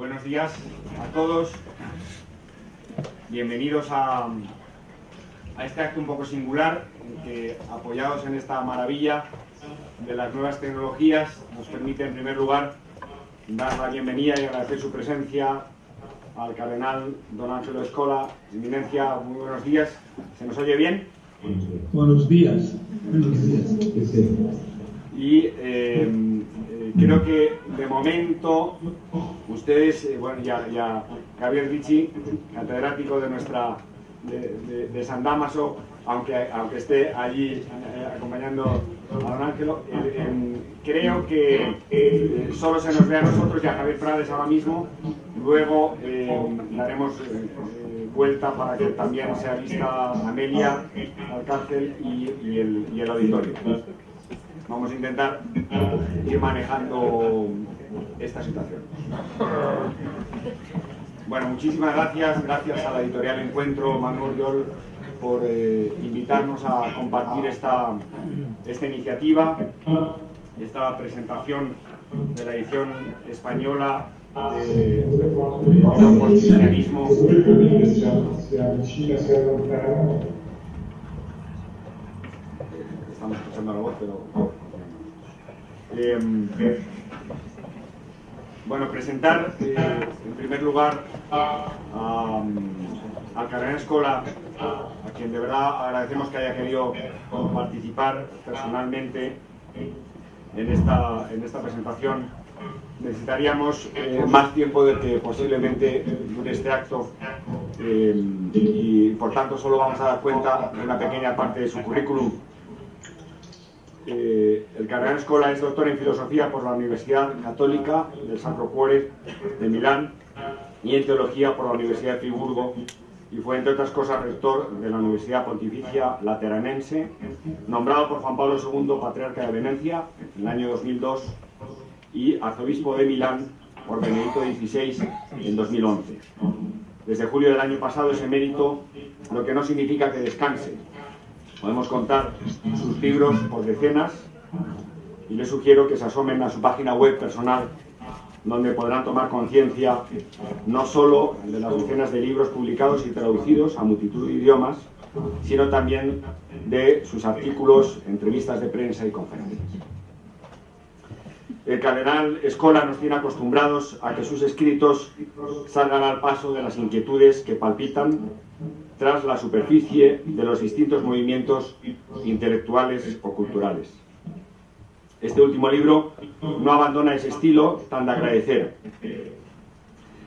Buenos días a todos. Bienvenidos a, a este acto un poco singular, en que apoyados en esta maravilla de las nuevas tecnologías, nos permite en primer lugar dar la bienvenida y agradecer su presencia al cardenal don Ángelo Escola. Eminencia, muy buenos días. ¿Se nos oye bien? Buenos días. Buenos días. Y eh, eh, creo que de momento ustedes, eh, bueno, ya, Javier Ricci, catedrático de nuestra de, San Damaso, aunque, aunque esté allí eh, acompañando a don Ángelo, eh, em, creo que solo se nos ve a nosotros y a Javier Prades ahora mismo, luego daremos vuelta para que también sea vista Amelia, Alcárcel y, y el auditorio. Vamos a intentar ir manejando esta situación. Bueno, muchísimas gracias, gracias a la editorial Encuentro, Manuel Yol, por eh, invitarnos a compartir esta, esta iniciativa, esta presentación de la edición española de. Estamos escuchando la voz, pero... Em, bueno, presentar eh, en primer lugar a, al cardenal Escola, a quien de verdad agradecemos que haya querido participar personalmente en esta, en esta presentación. Necesitaríamos eh, más tiempo del que posiblemente dure este acto eh, y por tanto solo vamos a dar cuenta de una pequeña parte de su currículum. Eh, el cardenal Escola es doctor en filosofía por la Universidad Católica del Sacro Cuore de Milán y en teología por la Universidad de Friburgo y fue entre otras cosas rector de la Universidad Pontificia Lateranense, nombrado por Juan Pablo II patriarca de Venecia en el año 2002 y arzobispo de Milán por Benedicto XVI en 2011. Desde julio del año pasado es emérito, lo que no significa que descanse, Podemos contar sus libros por decenas y les sugiero que se asomen a su página web personal donde podrán tomar conciencia no solo de las decenas de libros publicados y traducidos a multitud de idiomas, sino también de sus artículos, entrevistas de prensa y conferencias. El cardenal Escola nos tiene acostumbrados a que sus escritos salgan al paso de las inquietudes que palpitan tras la superficie de los distintos movimientos intelectuales o culturales. Este último libro no abandona ese estilo tan de agradecer.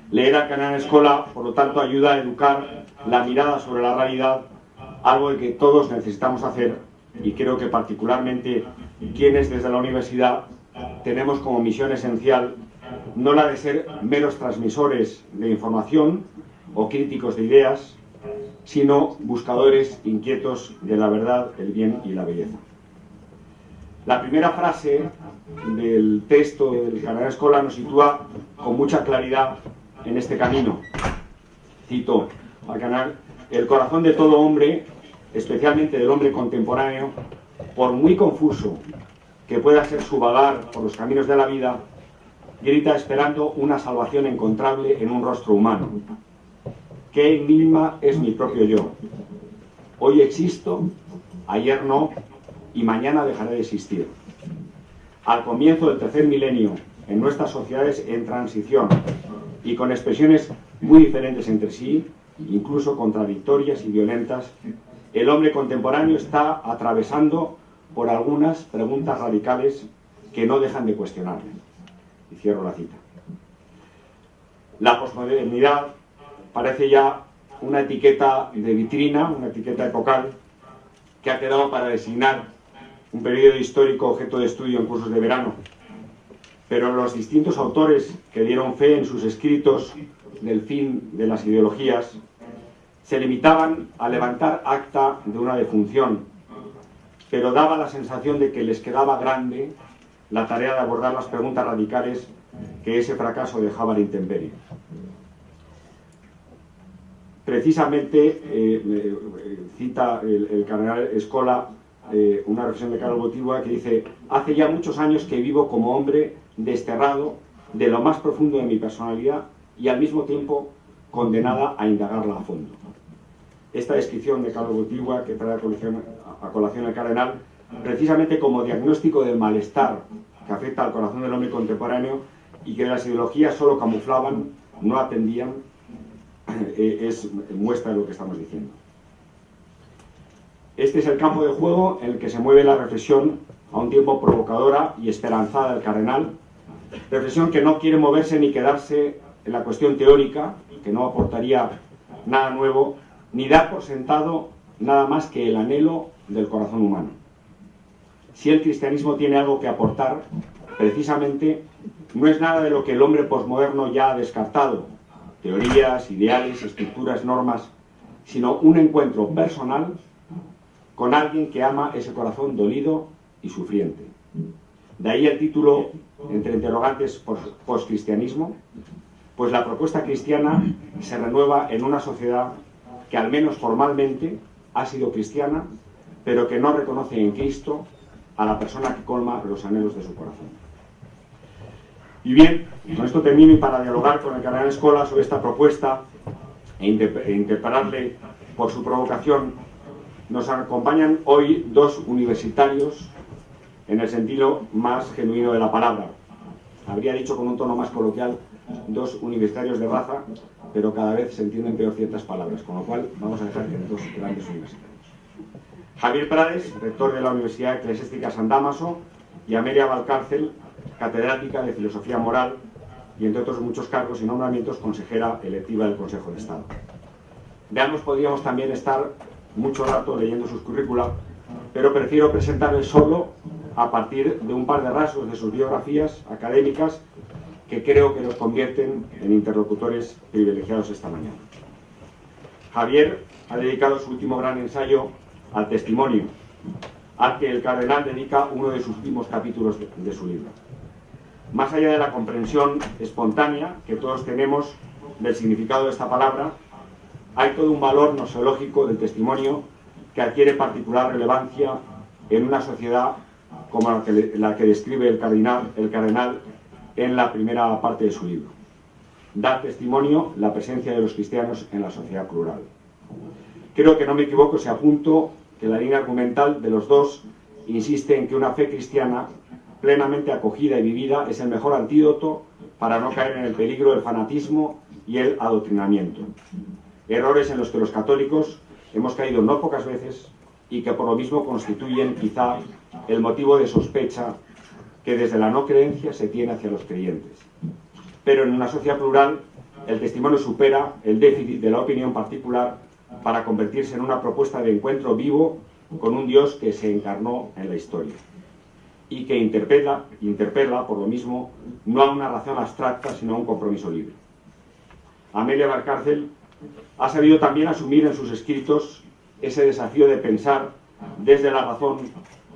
Leer a Canal Escola, por lo tanto, ayuda a educar la mirada sobre la realidad, algo que todos necesitamos hacer y creo que particularmente quienes desde la universidad tenemos como misión esencial no la de ser meros transmisores de información o críticos de ideas, sino buscadores inquietos de la verdad, el bien y la belleza. La primera frase del texto del canal Escola nos sitúa con mucha claridad en este camino. Cito al canal, el corazón de todo hombre, especialmente del hombre contemporáneo, por muy confuso que pueda ser su vagar por los caminos de la vida, grita esperando una salvación encontrable en un rostro humano. ¿Qué enigma es mi propio yo? Hoy existo, ayer no, y mañana dejaré de existir. Al comienzo del tercer milenio, en nuestras sociedades en transición y con expresiones muy diferentes entre sí, incluso contradictorias y violentas, el hombre contemporáneo está atravesando por algunas preguntas radicales que no dejan de cuestionarle. Y cierro la cita. La posmodernidad parece ya una etiqueta de vitrina, una etiqueta epocal, que ha quedado para designar un periodo histórico objeto de estudio en cursos de verano. Pero los distintos autores que dieron fe en sus escritos del fin de las ideologías se limitaban a levantar acta de una defunción, pero daba la sensación de que les quedaba grande la tarea de abordar las preguntas radicales que ese fracaso dejaba a la intemperie. Precisamente eh, cita el, cardenal Escola eh, una reflexión de Carlos Botigua que dice hace ya muchos años que vivo como hombre desterrado de lo más profundo de mi personalidad y al mismo tiempo condenada a indagarla a fondo. Esta descripción de Carlos Botigua, que trae a colación, a colación el cardenal, precisamente como diagnóstico del malestar que afecta al corazón del hombre contemporáneo y que las ideologías solo camuflaban, no atendían, es muestra lo que estamos diciendo. Este es el campo de juego en el que se mueve la reflexión a un tiempo provocadora y esperanzada del cardenal, reflexión que no quiere moverse ni quedarse en la cuestión teórica, que no aportaría nada nuevo, ni dar por sentado nada más que el anhelo del corazón humano. Si el cristianismo tiene algo que aportar, precisamente no es nada de lo que el hombre posmoderno ya ha descartado, teorías, ideales, estructuras, normas, sino un encuentro personal con alguien que ama ese corazón dolido y sufriente. De ahí el título, entre interrogantes, post-cristianismo, pues la propuesta cristiana se renueva en una sociedad que al menos formalmente ha sido cristiana, pero que no reconoce en Cristo a la persona que colma los anhelos de su corazón. Y bien, con esto termino y para dialogar con el cardenal Escola sobre esta propuesta e, e interpelarle por su provocación, nos acompañan hoy dos universitarios en el sentido más genuino de la palabra. Habría dicho con un tono más coloquial dos universitarios de raza, pero cada vez se entienden peor ciertas palabras, con lo cual vamos a dejar que dos grandes universitarios. Javier Prades, rector de la Universidad Eclesiástica San Damaso, y Amelia Valcárcel, catedrática de Filosofía Moral y, entre otros muchos cargos y nombramientos, consejera electiva del Consejo de Estado. De ambos podríamos también estar mucho rato leyendo sus currícula, pero prefiero presentarles solo a partir de un par de rasgos de sus biografías académicas que creo que los convierten en interlocutores privilegiados esta mañana. Javier ha dedicado su último gran ensayo al testimonio, al que el cardenal dedica uno de sus últimos capítulos de, de su libro. Más allá de la comprensión espontánea que todos tenemos del significado de esta palabra, hay todo un valor nosológico del testimonio que adquiere particular relevancia en una sociedad como la que, describe el cardenal, el cardenal en la primera parte de su libro. Da testimonio la presencia de los cristianos en la sociedad plural. Creo que no me equivoco si apunto que la línea argumental de los dos insiste en que una fe cristiana plenamente acogida y vivida es el mejor antídoto para no caer en el peligro del fanatismo y el adoctrinamiento. Errores en los que los católicos hemos caído no pocas veces y que por lo mismo constituyen quizá el motivo de sospecha que desde la no creencia se tiene hacia los creyentes. Pero en una sociedad plural, el testimonio supera el déficit de la opinión particular para convertirse en una propuesta de encuentro vivo con un Dios que se encarnó en la historia y que interpela, interpela por lo mismo, no a una razón abstracta, sino a un compromiso libre. Amelia Barcárcel ha sabido también asumir en sus escritos ese desafío de pensar desde la razón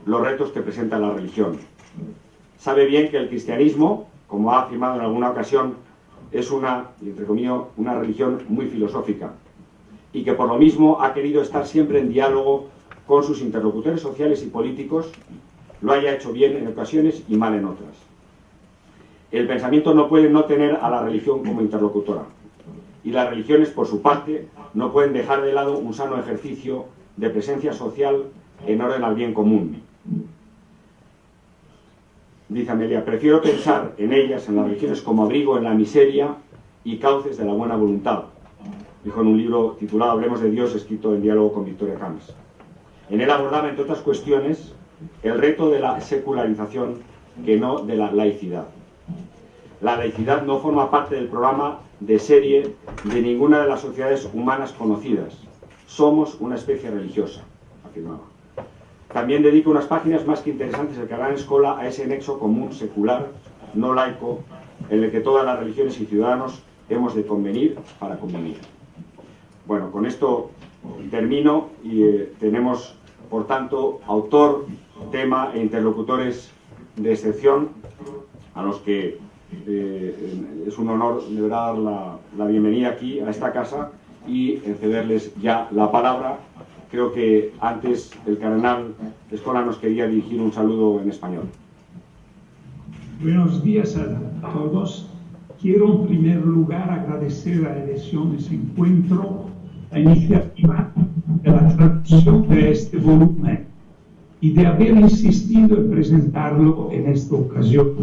los retos que presenta la religión, sabe bien que el cristianismo, como ha afirmado en alguna ocasión, es una, entre comillas, una religión muy filosófica y que por lo mismo ha querido estar siempre en diálogo con sus interlocutores sociales y políticos, lo haya hecho bien en ocasiones y mal en otras. El pensamiento no puede no tener a la religión como interlocutora y las religiones, por su parte, no pueden dejar de lado un sano ejercicio de presencia social en orden al bien común, Dice Amelia, prefiero pensar en ellas, en las religiones, como abrigo en la miseria y cauces de la buena voluntad. Dijo en un libro titulado Hablemos de Dios, escrito en diálogo con Victoria Camps. En él abordaba, entre otras cuestiones, el reto de la secularización que no de la laicidad. La laicidad no forma parte del programa de serie de ninguna de las sociedades humanas conocidas. Somos una especie religiosa, afirmaba. También dedico unas páginas más que interesantes del Gran Escola a ese nexo común secular, no laico, en el que todas las religiones y ciudadanos hemos de convenir para convenir. Bueno, con esto termino y eh, tenemos, por tanto, autor, tema e interlocutores de excepción a los que eh, es un honor de dar la, la bienvenida aquí a esta casa y cederles ya la palabra creo que antes el cardenal Escola nos quería dirigir un saludo en español. Buenos días a todos. quiero en primer lugar agradecer a Elecciones Encuentro la iniciativa de la traducción de este volumen y de haber insistido en presentarlo en esta ocasión.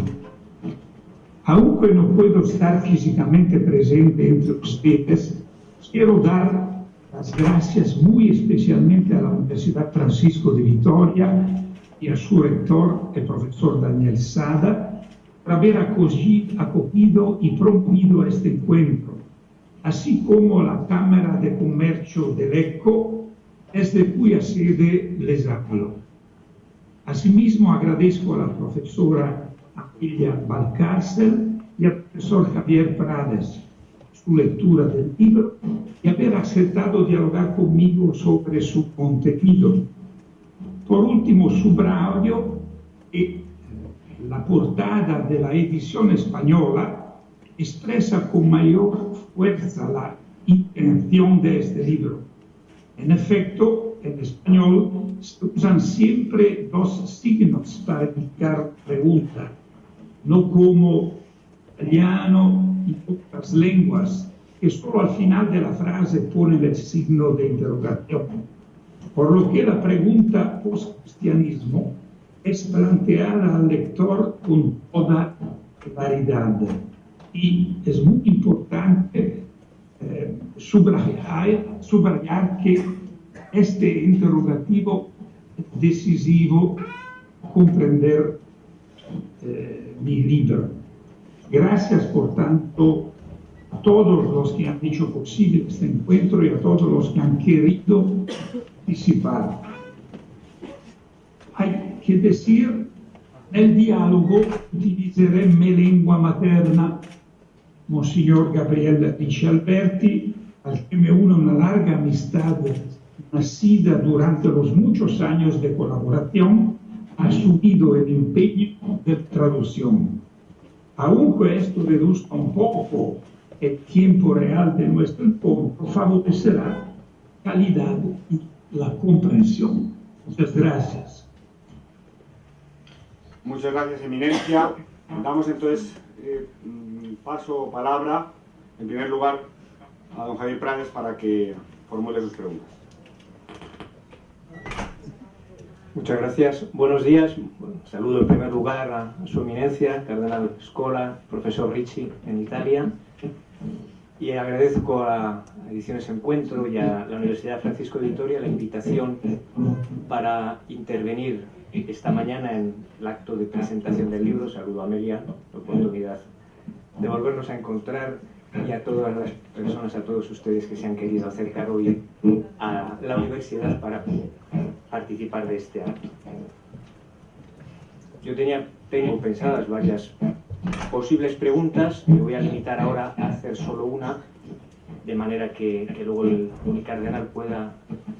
Aunque no puedo estar físicamente presente entre ustedes, quiero dar las gracias muy especialmente a la Universidad Francisco de Vitoria y a su rector, el profesor Daniel Sada, por haber acogido y promovido este encuentro, así como la Cámara de Comercio del ECO, desde cuya sede les hablo. Asimismo, agradezco a la profesora Amelia Valcárcel y al profesor Javier Prades su lectura del libro y haber aceptado dialogar conmigo sobre su contenido. Por último, subrayo que la portada de la edición española expresa con mayor fuerza la intención de este libro. En efecto, en español se usan siempre dos signos para indicar pregunta, no como italiano y otras lenguas que solo al final de la frase ponen el signo de interrogación. Por lo que la pregunta post-cristianismo es planteada al lector con toda claridad. Y es muy importante eh, subrayar, subrayar que este interrogativo decisivo comprender eh, mi libro. Gracias, por tanto, a todos los que han hecho posible este encuentro y a todos los que han querido participar. Hay que decir, el diálogo utilizaré mi lengua materna, Monsignor Gabriel Ricci Alberti, al que me une una larga amistad nacida durante los muchos años de colaboración, ha asumido el empeño de traducción. Aunque esto reduzca un poco el tiempo real de nuestro encuentro, favorecerá calidad y la comprensión. Muchas gracias. Muchas gracias, Eminencia. Damos entonces eh, paso palabra, en primer lugar, a don Javier Prades para que formule sus preguntas. Muchas gracias. Buenos días. saludo en primer lugar a, su eminencia, Cardenal Scola, profesor Ricci en Italia. Y agradezco a Ediciones Encuentro y a la Universidad Francisco de Vitoria la invitación para intervenir esta mañana en el acto de presentación del libro. Saludo a Amelia, la oportunidad de volvernos a encontrar y a todas las personas, a todos ustedes que se han querido acercar hoy a la universidad para participar de este acto. Yo tenía, tengo pensadas varias posibles preguntas, me voy a limitar ahora a hacer solo una, de manera que, luego el, cardenal pueda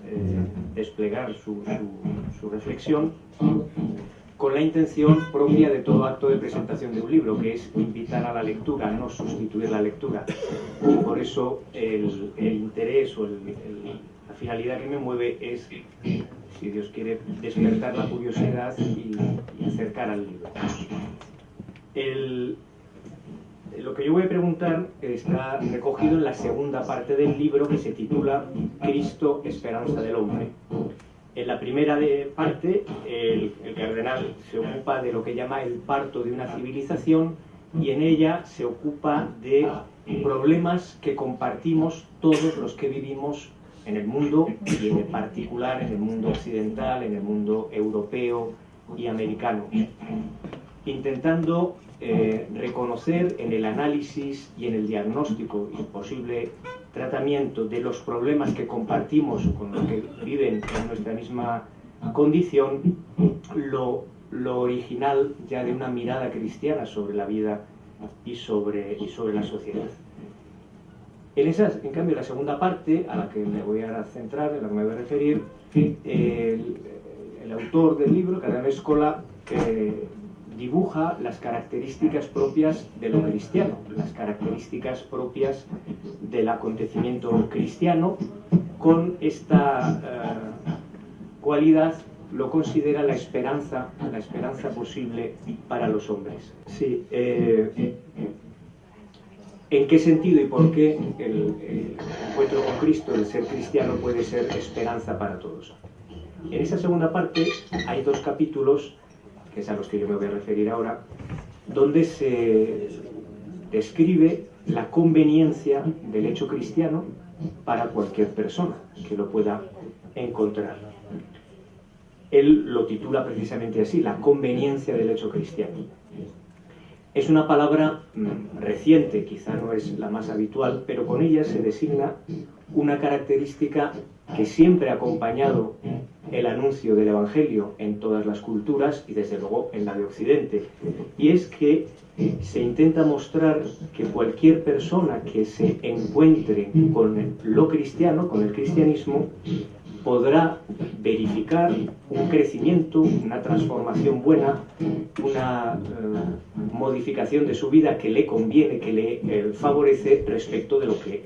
eh, desplegar su, su reflexión con la intención propia de todo acto de presentación de un libro, que es invitar a la lectura, no sustituir la lectura. Y por eso el, interés o la finalidad que me mueve es, si Dios quiere, despertar la curiosidad y, acercar al libro. lo que yo voy a preguntar está recogido en la segunda parte del libro que se titula Cristo, Esperanza del Hombre. En la primera parte, el, cardenal se ocupa de lo que llama el parto de una civilización y en ella se ocupa de problemas que compartimos todos los que vivimos en el mundo y en particular en el mundo occidental, en el mundo europeo y americano, intentando eh, reconocer en el análisis y en el diagnóstico y posible tratamiento de los problemas que compartimos con los que viven en nuestra misma condición, lo, lo original ya de una mirada cristiana sobre la vida y sobre, y sobre la sociedad. En, esas, en cambio, la segunda parte, a la que me voy a centrar, en la que me voy a referir, el, el autor del libro, Carmen Escola, eh, dibuja las características propias de lo cristiano, las características propias del acontecimiento cristiano, con esta eh, cualidad lo considera la esperanza, la esperanza posible para los hombres. Sí, eh, ¿En qué sentido y por qué el, encuentro con Cristo, el ser cristiano, puede ser esperanza para todos? En esa segunda parte hay dos capítulos, que es a los que yo me voy a referir ahora, donde se describe la conveniencia del hecho cristiano para cualquier persona que lo pueda encontrar. Él lo titula precisamente así, la conveniencia del hecho cristiano. Es una palabra mm, reciente, quizá no es la más habitual, pero con ella se designa una característica que siempre ha acompañado el anuncio del Evangelio en todas las culturas y desde luego en la de Occidente. Y es que se intenta mostrar que cualquier persona que se encuentre con lo cristiano, con el cristianismo, podrá verificar un crecimiento, una transformación buena, una eh, modificación de su vida que le conviene, que le eh, favorece respecto de lo que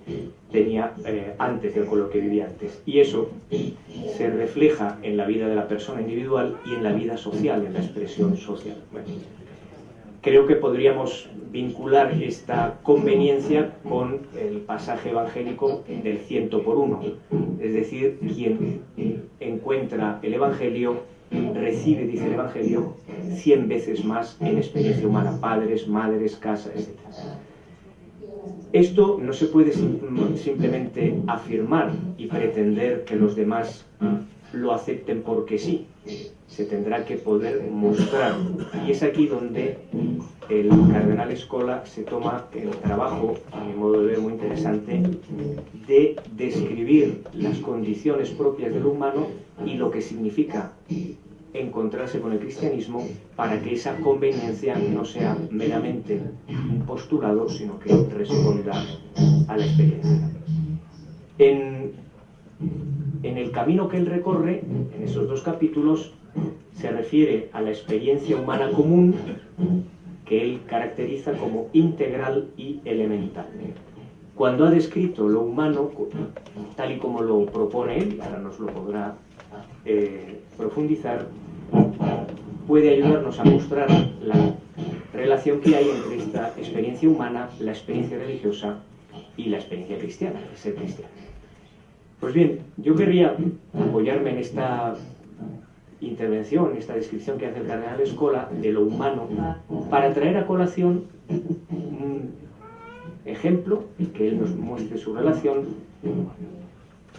tenía eh, antes, de con lo que vivía antes. Y eso se refleja en la vida de la persona individual y en la vida social, en la expresión social. creo que podríamos vincular esta conveniencia con el pasaje evangélico del ciento por uno. Es decir, quien encuentra el Evangelio recibe, dice el Evangelio, cien veces más en experiencia humana, padres, madres, casa, etc. Esto no se puede simplemente afirmar y pretender que los demás lo acepten porque sí. Se tendrá que poder mostrar. Y es aquí donde el cardenal Escola se toma el trabajo, a mi modo de ver muy interesante, de describir las condiciones propias del humano y lo que significa encontrarse con el cristianismo para que esa conveniencia no sea meramente un postulado, sino que responda a la experiencia. En, en el camino que él recorre, en esos dos capítulos, se refiere a la experiencia humana común que él caracteriza como integral y elemental. Cuando ha descrito lo humano, tal y como lo propone él, ahora nos lo podrá eh, profundizar, puede ayudarnos a mostrar la relación que hay entre esta experiencia humana, la experiencia religiosa y la experiencia cristiana, ser cristiano. Pues bien, yo querría apoyarme en esta intervención, esta descripción que hace el cardenal Escola de lo humano, para traer a colación un ejemplo, que él nos muestre su relación,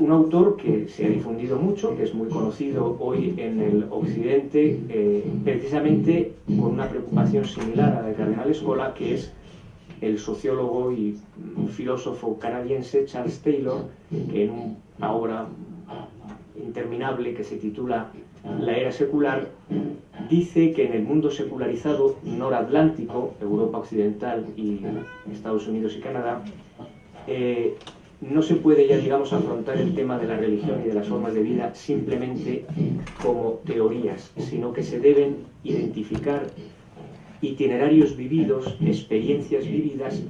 un autor que se ha difundido mucho, que es muy conocido hoy en el occidente, eh, precisamente con una preocupación similar a la del cardenal Escola, que es el sociólogo y filósofo canadiense Charles Taylor, que en una obra interminable que se titula la era secular, dice que en el mundo secularizado noratlántico, Europa Occidental y Estados Unidos y Canadá, eh, no se puede ya, digamos, afrontar el tema de la religión y de las formas de vida simplemente como teorías, sino que se deben identificar itinerarios vividos, experiencias vividas,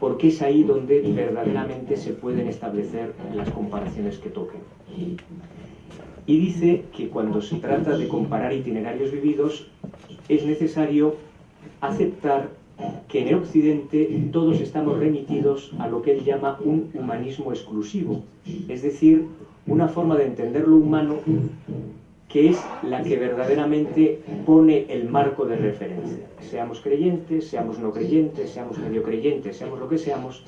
porque es ahí donde verdaderamente se pueden establecer las comparaciones que toquen. Y dice que cuando se trata de comparar itinerarios vividos es necesario aceptar que en el Occidente todos estamos remitidos a lo que él llama un humanismo exclusivo, es decir, una forma de entender lo humano que es la que verdaderamente pone el marco de referencia. Seamos creyentes, seamos no creyentes, seamos medio creyentes, seamos lo que seamos,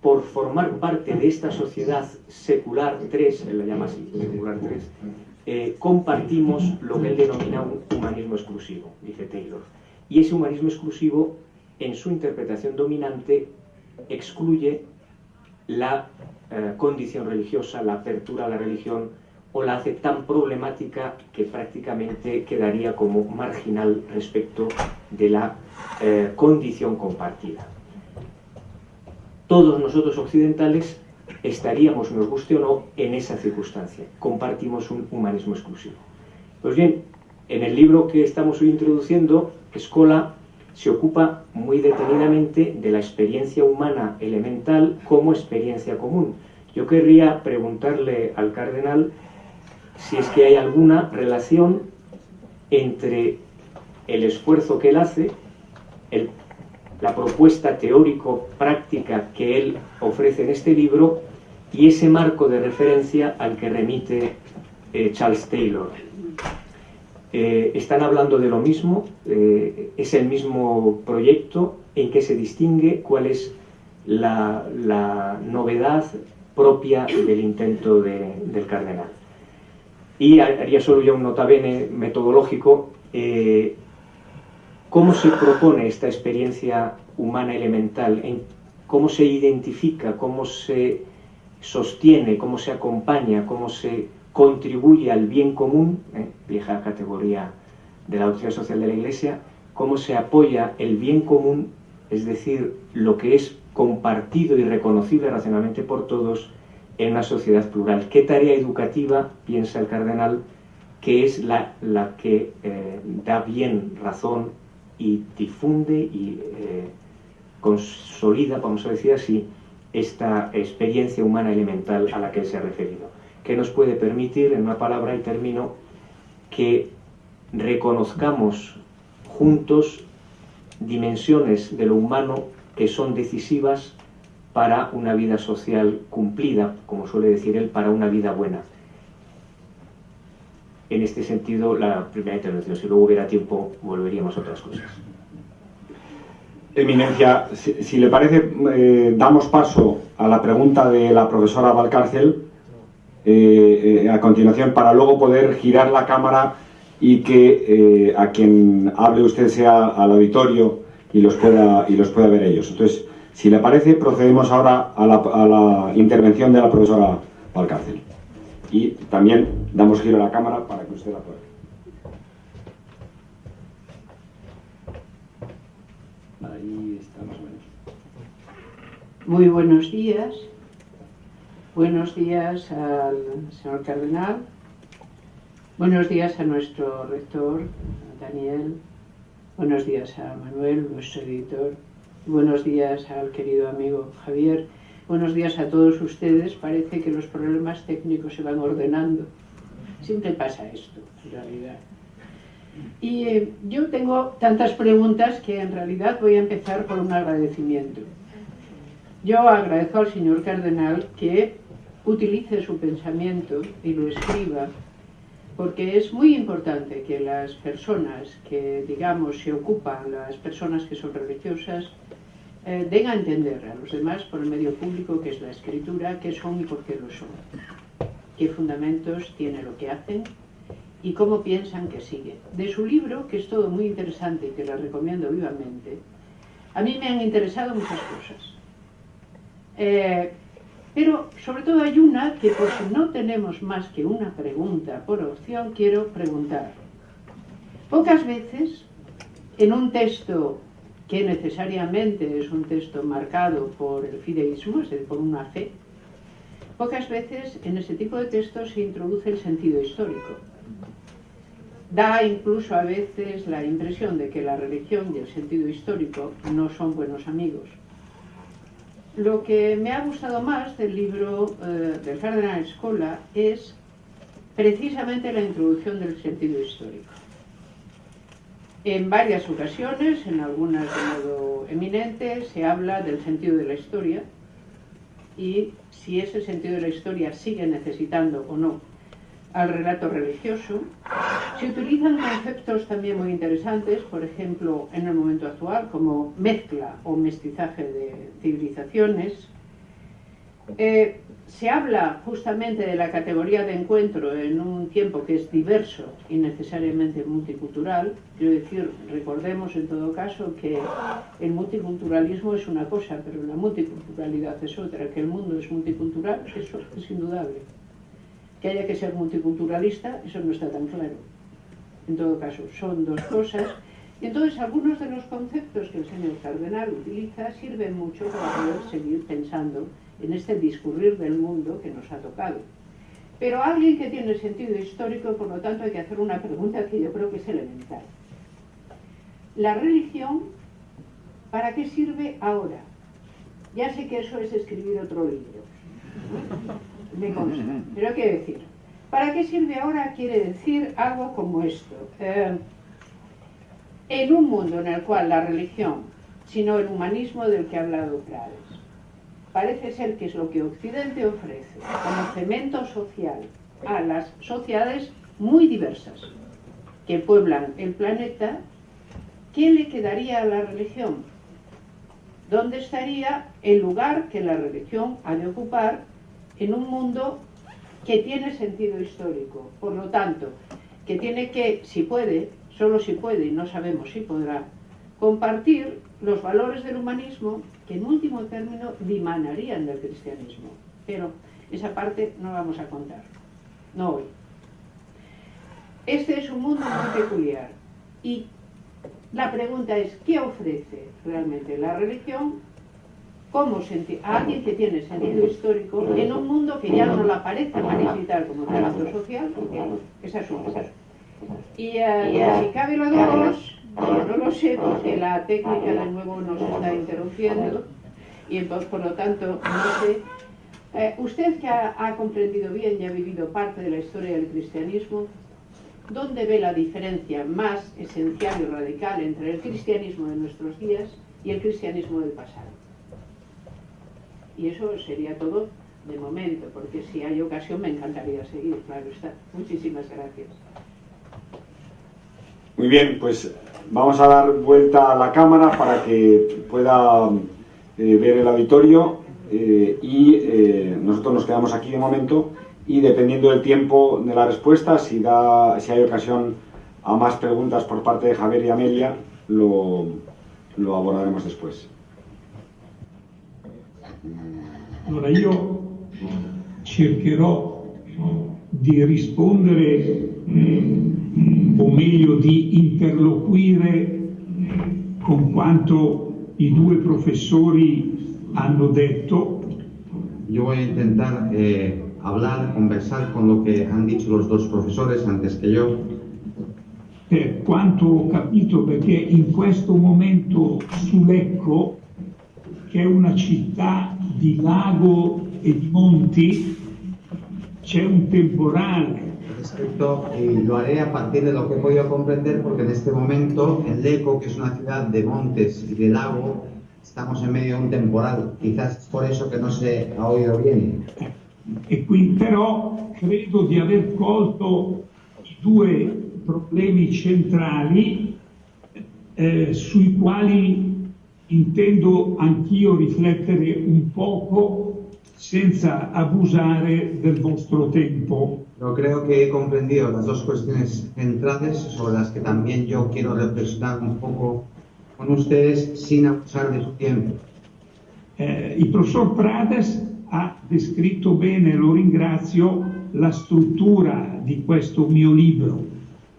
por formar parte de esta sociedad secular 3, él la llama así, secular 3, eh, compartimos lo que él denomina un humanismo exclusivo, dice Taylor. Y ese humanismo exclusivo, en su interpretación dominante, excluye la eh, condición religiosa, la apertura a la religión, o la hace tan problemática que prácticamente quedaría como marginal respecto de la eh, condición compartida todos nosotros occidentales estaríamos, nos guste o no, en esa circunstancia. Compartimos un humanismo exclusivo. Pues bien, en el libro que estamos hoy introduciendo, Escola se ocupa muy detenidamente de la experiencia humana elemental como experiencia común. Yo querría preguntarle al cardenal si es que hay alguna relación entre el esfuerzo que él hace, la propuesta teórico-práctica que él ofrece en este libro y ese marco de referencia al que remite eh, Charles Taylor. Eh, están hablando de lo mismo, eh, es el mismo proyecto en que se distingue cuál es la, novedad propia del intento del cardenal. Y haría solo ya un notabene metodológico. ¿Cómo se propone esta experiencia humana elemental? En ¿Cómo se identifica? ¿Cómo se sostiene? ¿Cómo se acompaña? ¿Cómo se contribuye al bien común, eh, vieja categoría de la doctrina social de la Iglesia, cómo se apoya el bien común, es decir, lo que es compartido y reconocible racionalmente por todos en una sociedad plural. ¿Qué tarea educativa, piensa el cardenal, que es la, la que eh, da bien razón y difunde y eh, consolida, vamos a decir así, esta experiencia humana elemental a la que él se ha referido? Que nos puede permitir, en una palabra y término, que reconozcamos juntos dimensiones de lo humano que son decisivas para una vida social cumplida, como suele decir él, para una vida buena. En este sentido, la primera intervención, si luego hubiera tiempo, volveríamos a otras cosas. Eminencia, si, le parece, eh, damos paso a la pregunta de la profesora Valcárcel eh, eh, a continuación para luego poder girar la cámara y que eh, a quien hable usted sea al auditorio y los pueda, y los pueda ver ellos. Entonces, si le parece, procedemos ahora a la, intervención de la profesora Valcárcel. Y también damos giro a la cámara para que usted la pueda estamos. Muy buenos días. Buenos días al señor cardenal, buenos días a nuestro rector, Daniel, buenos días a Manuel, nuestro editor, buenos días al querido amigo Javier, buenos días a todos ustedes. Parece que los problemas técnicos se van ordenando. Siempre pasa esto, en realidad. Y eh, yo tengo tantas preguntas que en realidad voy a empezar por un agradecimiento. Yo agradezco al señor cardenal que utilice su pensamiento y lo escriba, porque es muy importante que las personas que, digamos, se ocupan, las personas que son religiosas, eh, den a entender a los demás por el medio público que es la escritura, qué son y por qué lo son, qué fundamentos tiene lo que hacen y cómo piensan que sigue. De su libro, que es todo muy interesante y que lo recomiendo vivamente, a mí me han interesado muchas cosas. Eh, pero sobre todo hay una que por si no tenemos más que una pregunta por opción, quiero preguntar. Pocas veces en un texto que necesariamente es un texto marcado por el fideísmo, es decir, por una fe, pocas veces en ese tipo de textos se introduce el sentido histórico. Da incluso a veces la impresión de que la religión y el sentido histórico no son buenos amigos. Lo que me ha gustado más del libro eh, del Cardenal Escola es precisamente la introducción del sentido histórico. En varias ocasiones, en algunas de modo eminente, se habla del sentido de la historia y si ese sentido de la historia sigue necesitando o no al relato religioso. Se utilizan conceptos también muy interesantes, por ejemplo, en el momento actual, como mezcla o mestizaje de civilizaciones. Eh, se habla justamente de la categoría de encuentro en un tiempo que es diverso y necesariamente multicultural. Quiero decir, recordemos en todo caso que el multiculturalismo es una cosa, pero la multiculturalidad es otra, que el mundo es multicultural, eso es indudable que haya que ser multiculturalista, eso no está tan claro. En todo caso, son dos cosas. Y entonces algunos de los conceptos que el señor Cardenal utiliza sirven mucho para poder seguir pensando en este discurrir del mundo que nos ha tocado. Pero alguien que tiene sentido histórico, por lo tanto, hay que hacer una pregunta que yo creo que es elemental. La religión, ¿para qué sirve ahora? Ya sé que eso es escribir otro libro me consta. Pero quiero decir, ¿para qué sirve ahora? Quiere decir algo como esto. Eh, en un mundo en el cual la religión sino el humanismo del que ha hablado Prades. Parece ser que es lo que Occidente ofrece como cemento social a las sociedades muy diversas que pueblan el planeta, ¿qué le quedaría a la religión? ¿Dónde estaría el lugar que la religión ha de ocupar en un mundo que tiene sentido histórico? Por lo tanto, que tiene que, si puede, solo si puede, y no sabemos si podrá, compartir los valores del humanismo que en último término dimanarían del cristianismo. Pero esa parte no vamos a contar, no hoy. Este es un mundo muy peculiar y la pregunta es, ¿qué ofrece realmente la religión como a alguien que tiene sentido histórico en un mundo que ya no la parece manifestar como trato social? Porque esa es una. Y uh, si cabe la dos, no lo sé porque la técnica de nuevo nos está interrumpiendo y por lo tanto no sé. Eh, usted que ha, ha comprendido bien y ha vivido parte de la historia del cristianismo, ¿dónde ve la diferencia más esencial y radical entre el cristianismo de nuestros días y el cristianismo del pasado? Y eso sería todo de momento, porque si hay ocasión me encantaría seguir, claro está. Muchísimas gracias. Muy bien, pues vamos a dar vuelta a la cámara para que pueda eh, ver el auditorio eh, y eh, nosotros nos quedamos aquí de momento y dependiendo del tiempo de la respuesta, si, da, si hay ocasión a más preguntas por parte de Javier y Amelia, lo, lo abordaremos después. Allora io cercherò di rispondere o meglio di interloquire con quanto i due professori hanno detto. Yo voy a intentar eh, hablar, conversar con lo que han dicho los dos profesores antes que yo. Per quanto ho capito, perché in questo momento su Lecco, che è una città di lago e di monti, c'è un temporale respecto y lo haré a partir de lo que he podido comprender porque en este momento en Leco, que es una ciudad de montes y de lago, estamos en medio de un temporal. Quizás por eso que no se ha oído bien. E qui però credo di aver colto i due problemi centrali eh, sui quali intendo anch'io riflettere un poco senza abusare del vostro tempo. Pero creo que he comprendido las dos cuestiones centrales sobre las que también yo quiero reflexionar un poco con ustedes sin abusar de su tiempo. Eh, il professor Prades ha descritto bene, lo ringrazio, la struttura di questo mio libro.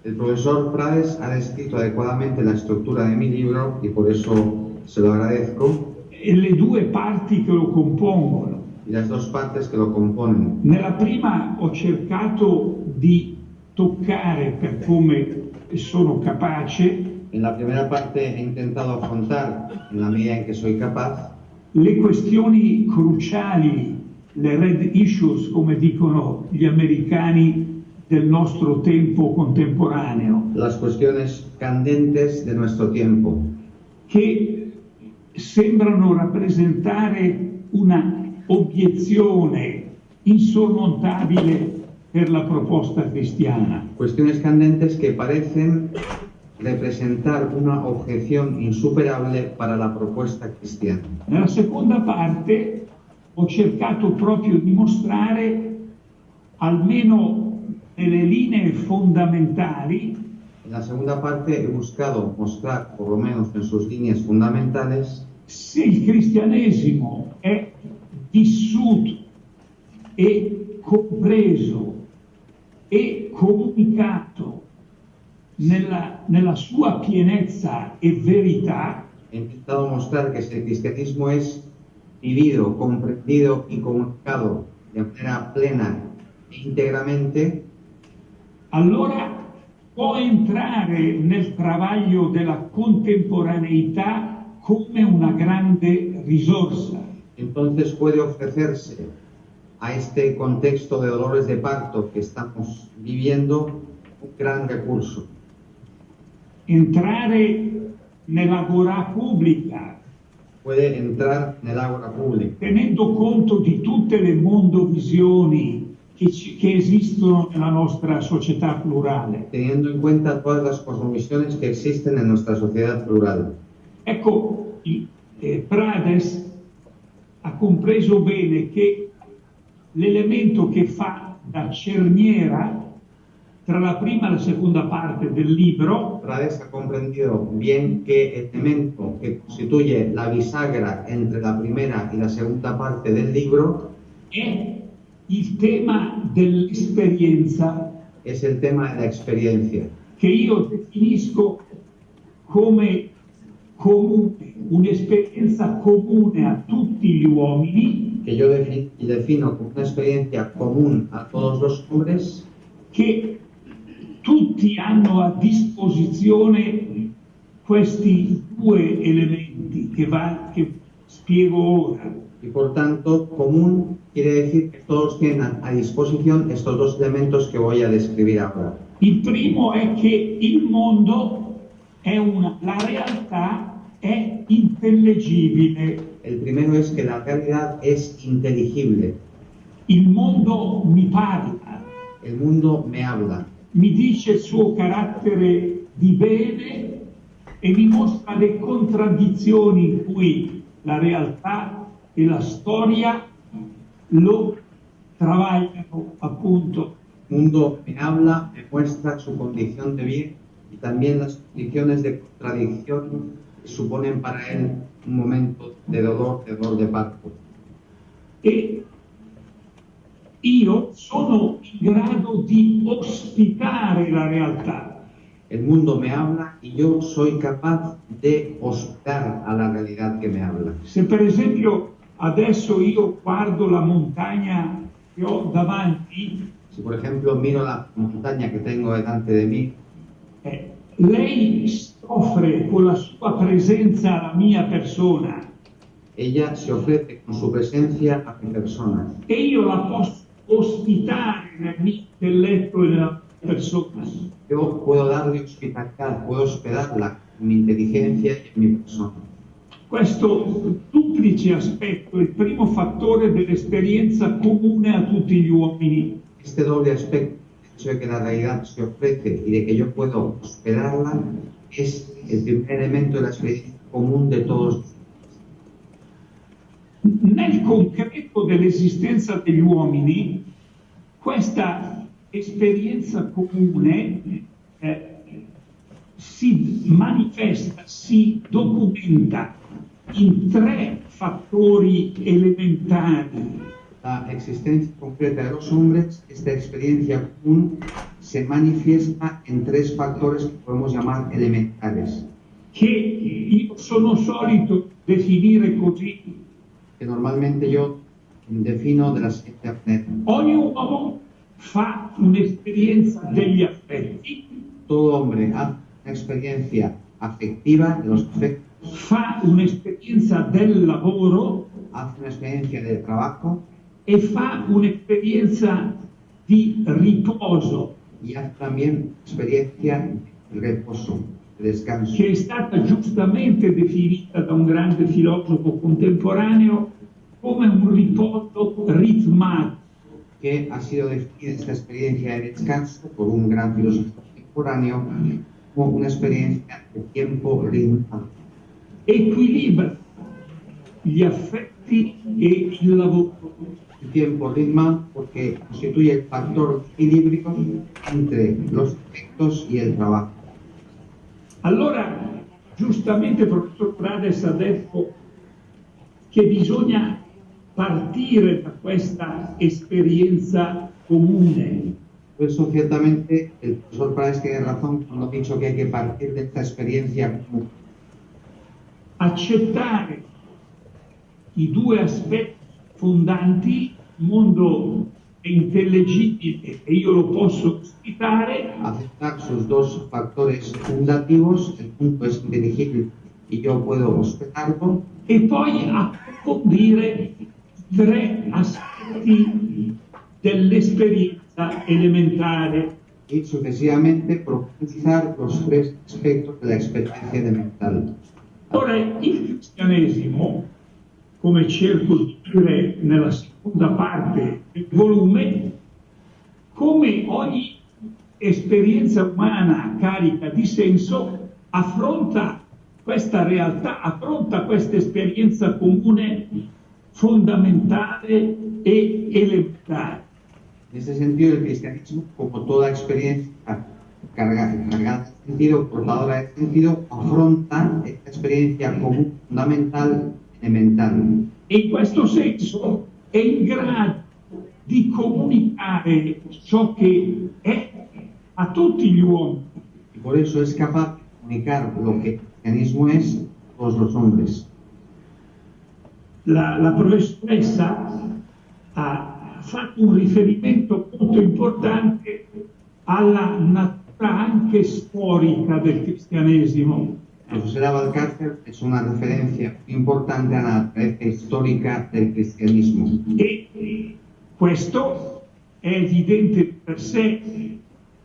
El profesor Prades ha descrito adecuadamente la estructura de mi libro y por eso se lo agradezco. E le due parti che lo compongono. Y las dos partes que lo componen. Nella prima ho cercato di toccare per come sono capace. En la primera parte he intentado afrontar, en la medida en que soy capaz, le questioni cruciali, le red issues, come dicono gli americani, del nostro tempo contemporaneo. Las cuestiones candentes de nuestro tiempo. Che sembrano rappresentare una obiezione insormontabile per la proposta cristiana. Cuestiones candentes que parecen representar una objeción insuperable para la propuesta cristiana. Nella seconda parte ho cercato proprio di mostrare, almeno nelle linee fondamentali, En la segunda parte he buscado mostrar, por lo menos en sus líneas fundamentales, se il cristianesimo è vissuto e compreso e comunicato nella, nella sua pienezza e verità, he intentado mostrar que si el cristianismo es vivido, comprendido y comunicado de manera plena e íntegramente, allora può entrare nel travaglio della contemporaneità come una grande risorsa. entonces puede ofrecerse a este contexto de dolores de parto que estamos viviendo un gran recurso. Entrare nell'agorà pubblica puede entrar nell'aula pubblica, tenendo conto di tutte le mondovisioni che, che esistono nella nostra società plurale. teniendo en cuenta todas las cosmovisiones que existen en nuestra sociedad plural. Ecco, il- eh, Prades ha compreso bene che l'elemento che fa da cerniera tra la prima e la seconda parte del libro Prades ha comprendido bien que el elemento que constituye la bisagra entre la primera y la segunda parte del libro è il tema dell'esperienza. Es el tema de la experiencia, che io definisco come comune, un'esperienza comune a tutti gli uomini. Yo defi- defino como una experiencia común a todos los hombres, che tutti hanno a disposizione questi due elementi che, va- che spiego ora. Y por tanto común quiere decir que todos tienen a, disposición estos dos elementos que voy a describir ahora. Il primo è che il mondo è una, la realtà è intellegibile, El primero es que la realidad es inteligible, il mondo mi parla, el mundo me habla, mi dice il suo carattere di bene e mi mostra le contraddizioni in cui la realtà e la storia lo travagliano appunto. El mundo me habla, me muestra su condición de bien y también las condiciones de contradicción suponen para él un momento de dolor, de dolor de parto. E io sono in grado di ospitare la realtà, El mundo me habla y yo soy capaz de hospedar a la realidad que me habla. Se per esempio adesso io guardo la montagna che ho davanti, Si por ejemplo miro la montaña que tengo delante de mí, eh, lei offre con la sua presenza alla mia persona ella se ofrece con su presencia a mi persona e io la posso ospitare nel mio intelletto e nella mia persona. Yo puedo darle hospitalidad, puedo hospedarla en mi inteligencia y en mi persona. Questo duplice aspetto è il primo fattore dell'esperienza comune a tutti gli uomini. Este doble aspecto, el hecho de que la realidad se ofrece y de que yo puedo hospedarla, es el primer elemento de la experiencia común de todos. Nel concreto dell'esistenza degli uomini, questa esperienza comune eh, si manifesta, si documenta in tre fattori elementari. La existencia concreta de los hombres, esta experiencia común, se manifiesta en tres factores que podemos llamar elementales, che io sono solito definire così. que normalmente yo defino de la siguiente manera. Ogni uomo fa un'esperienza degli affetti, Todo hombre hace una experiencia afectiva de los afectos, fa un'esperienza del lavoro hace una experiencia del trabajo e fa un'esperienza di riposo y hace también experiencia de reposo, de descanso, che è stata giustamente definita da un grande filosofo contemporaneo come un riposo ritmato. que ha sido definida esta experiencia de descanso por un gran filósofo contemporáneo como una experiencia de tiempo ritmado. Equilibra gli affetti e il lavoro. El tiempo ritma porque constituye el factor de equilibrio entre los afectos y el trabajo. Allora, giustamente il professor Prades ha detto che bisogna partire da questa esperienza comune, eso, ciertamente, el profesor Prades tiene razón cuando ha dicho que hay que partir de esta experiencia común. Accettare i due aspetti fondanti, mondo è intellegibile e io lo posso ospitare, aceptar sus dos factores fundativos, el punto es inteligible y yo puedo hospedarlo, e poi approfondire tre aspetti dell'esperienza elementare. y sucesivamente profundizar los tres aspectos de la experiencia elemental. Ora, il cristianesimo, come cerco di dire nella seconda parte del volume, come ogni esperienza umana carica di senso, affronta questa realtà, affronta questa esperienza comune fondamentale e elementare. En este sentido, el cristianismo, como toda experiencia carga- cargada de sentido, portadora de sentido, afronta esta experiencia común, fundamental, elemental. E in questo senso è in grado di comunicare ciò che è a tutti gli uomini. Y por eso es capaz de comunicar lo que el cristianismo es a todos los hombres. La, la professoressa ha fatto un riferimento molto importante alla natura anche storica del cristianesimo. La profesora Valcárcel es una referencia importante a la naturaleza histórica del cristianismo. E questo è evidente per sé.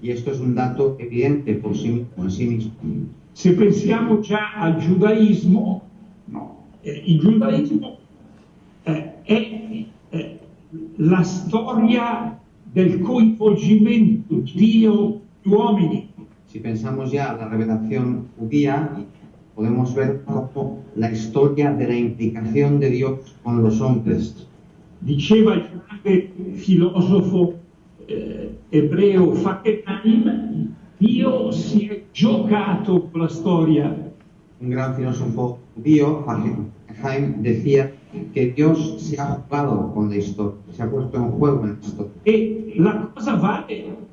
Y esto es un dato evidente por sí mismo. Se pensiamo già al giudaismo, no, eh, il giudaismo eh, è eh, la storia del coinvolgimento di Dio uomini. Si pensamos ya a la revelación judía, podemos ver como la historia de la implicación de Dios con los hombres. Diceva il grande filosofo eh, ebreo Fachenheim, Dio si è giocato con la storia. Un gran filósofo judío, Fachenheim, decía que Dios se ha jugado con la historia, se ha puesto en juego en la historia. E la cosa vale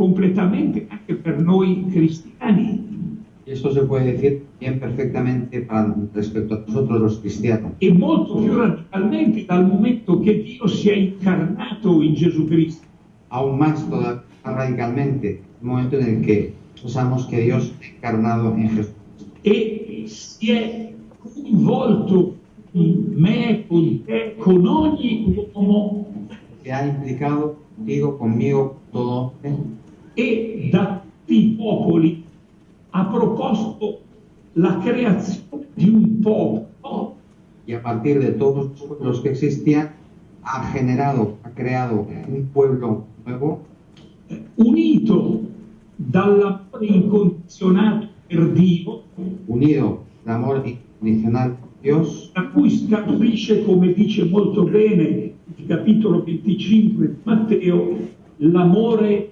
completamente anche per noi cristiani. Y esto se puede decir bien perfectamente para, respecto a nosotros los cristianos. E molto più radicalmente dal momento che Dio si è incarnato in Gesù Cristo. Aún más radicalmente, el momento en el que pensamos que Dios ha encarnado en Jesús. E si è coinvolto in me, con te, con ogni uomo que ha implicado contigo, conmigo, todo hombre, e da tutti i popoli ha proposto la creazione di un popolo. Y a partir de todos los pueblos que existían, ha generado, ha creado un pueblo nuevo, eh, unito dall'amore incondizionato per Dio, unido al amor incondicional por Dios, da cui scaturisce, come dice molto bene il capitolo 25 di Matteo, l'amore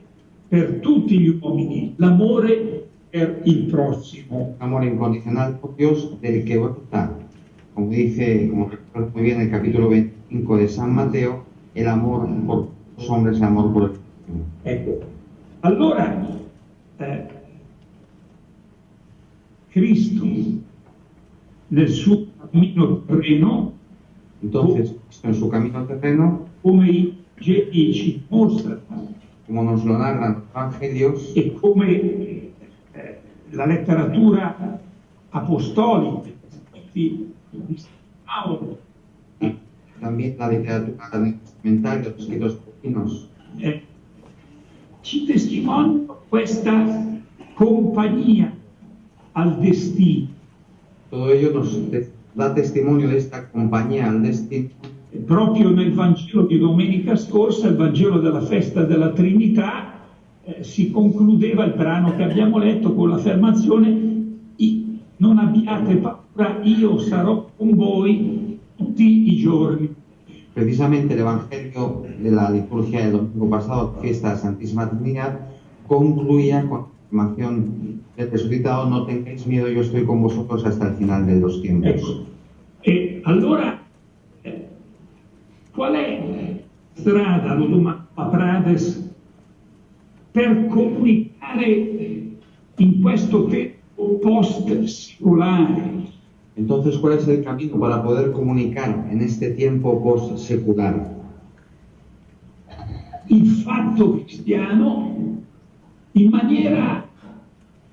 per tutti gli uomini, l'amore per il prossimo. un amor incondicional por Dios del que brota, como dice, como recuerda muy bien el capítulo 25 de San Mateo, el amor por los hombres, el amor por el prójimo. Ecco, allora eh, Cristo nel suo cammino terreno, Entonces, Cristo en su camino terreno, come i Vangeli ci mostrano como nos lo narran los evangelios, e come eh, la letteratura apostolica di Paolo también la literatura testamental de los escritos paulinos, eh, ci testimoniano questa compagnia al destino. todo ello nos da testimonio de esta compañía al destino. E Proprio nel Vangelo di domenica scorsa, il Vangelo della festa della Trinità, eh, si concludeva il brano che abbiamo letto con l'affermazione "I- non abbiate paura, io sarò con voi tutti i giorni. Precisamente el Evangelio de la liturgia del domingo pasado, fiesta de la Santísima Trinidad, concluía con la afirmación del resucitado, no tengáis miedo, yo estoy con vosotros hasta el final de los tiempos. Ecco. E allora qual è la strada, lo domanda Prades, per comunicare in questo tempo post-secolare Entonces, ¿cuál es el camino para poder comunicar en este tiempo post-secular? il fatto cristiano in maniera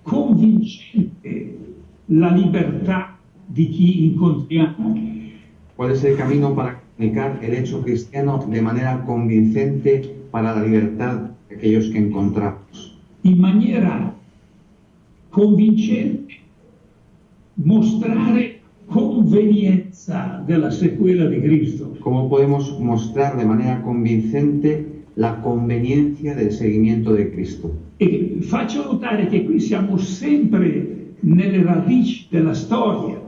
convincente la libertà di chi incontriamo? ¿Cuál es el camino para comunicar el hecho cristiano de manera convincente para la libertad de aquellos que encontramos? in maniera convincente mostrare convenienza della sequela di Cristo. ¿Cómo podemos mostrar de manera convincente la conveniencia del seguimiento de Cristo? E faccio notare che qui siamo sempre nelle radici della storia.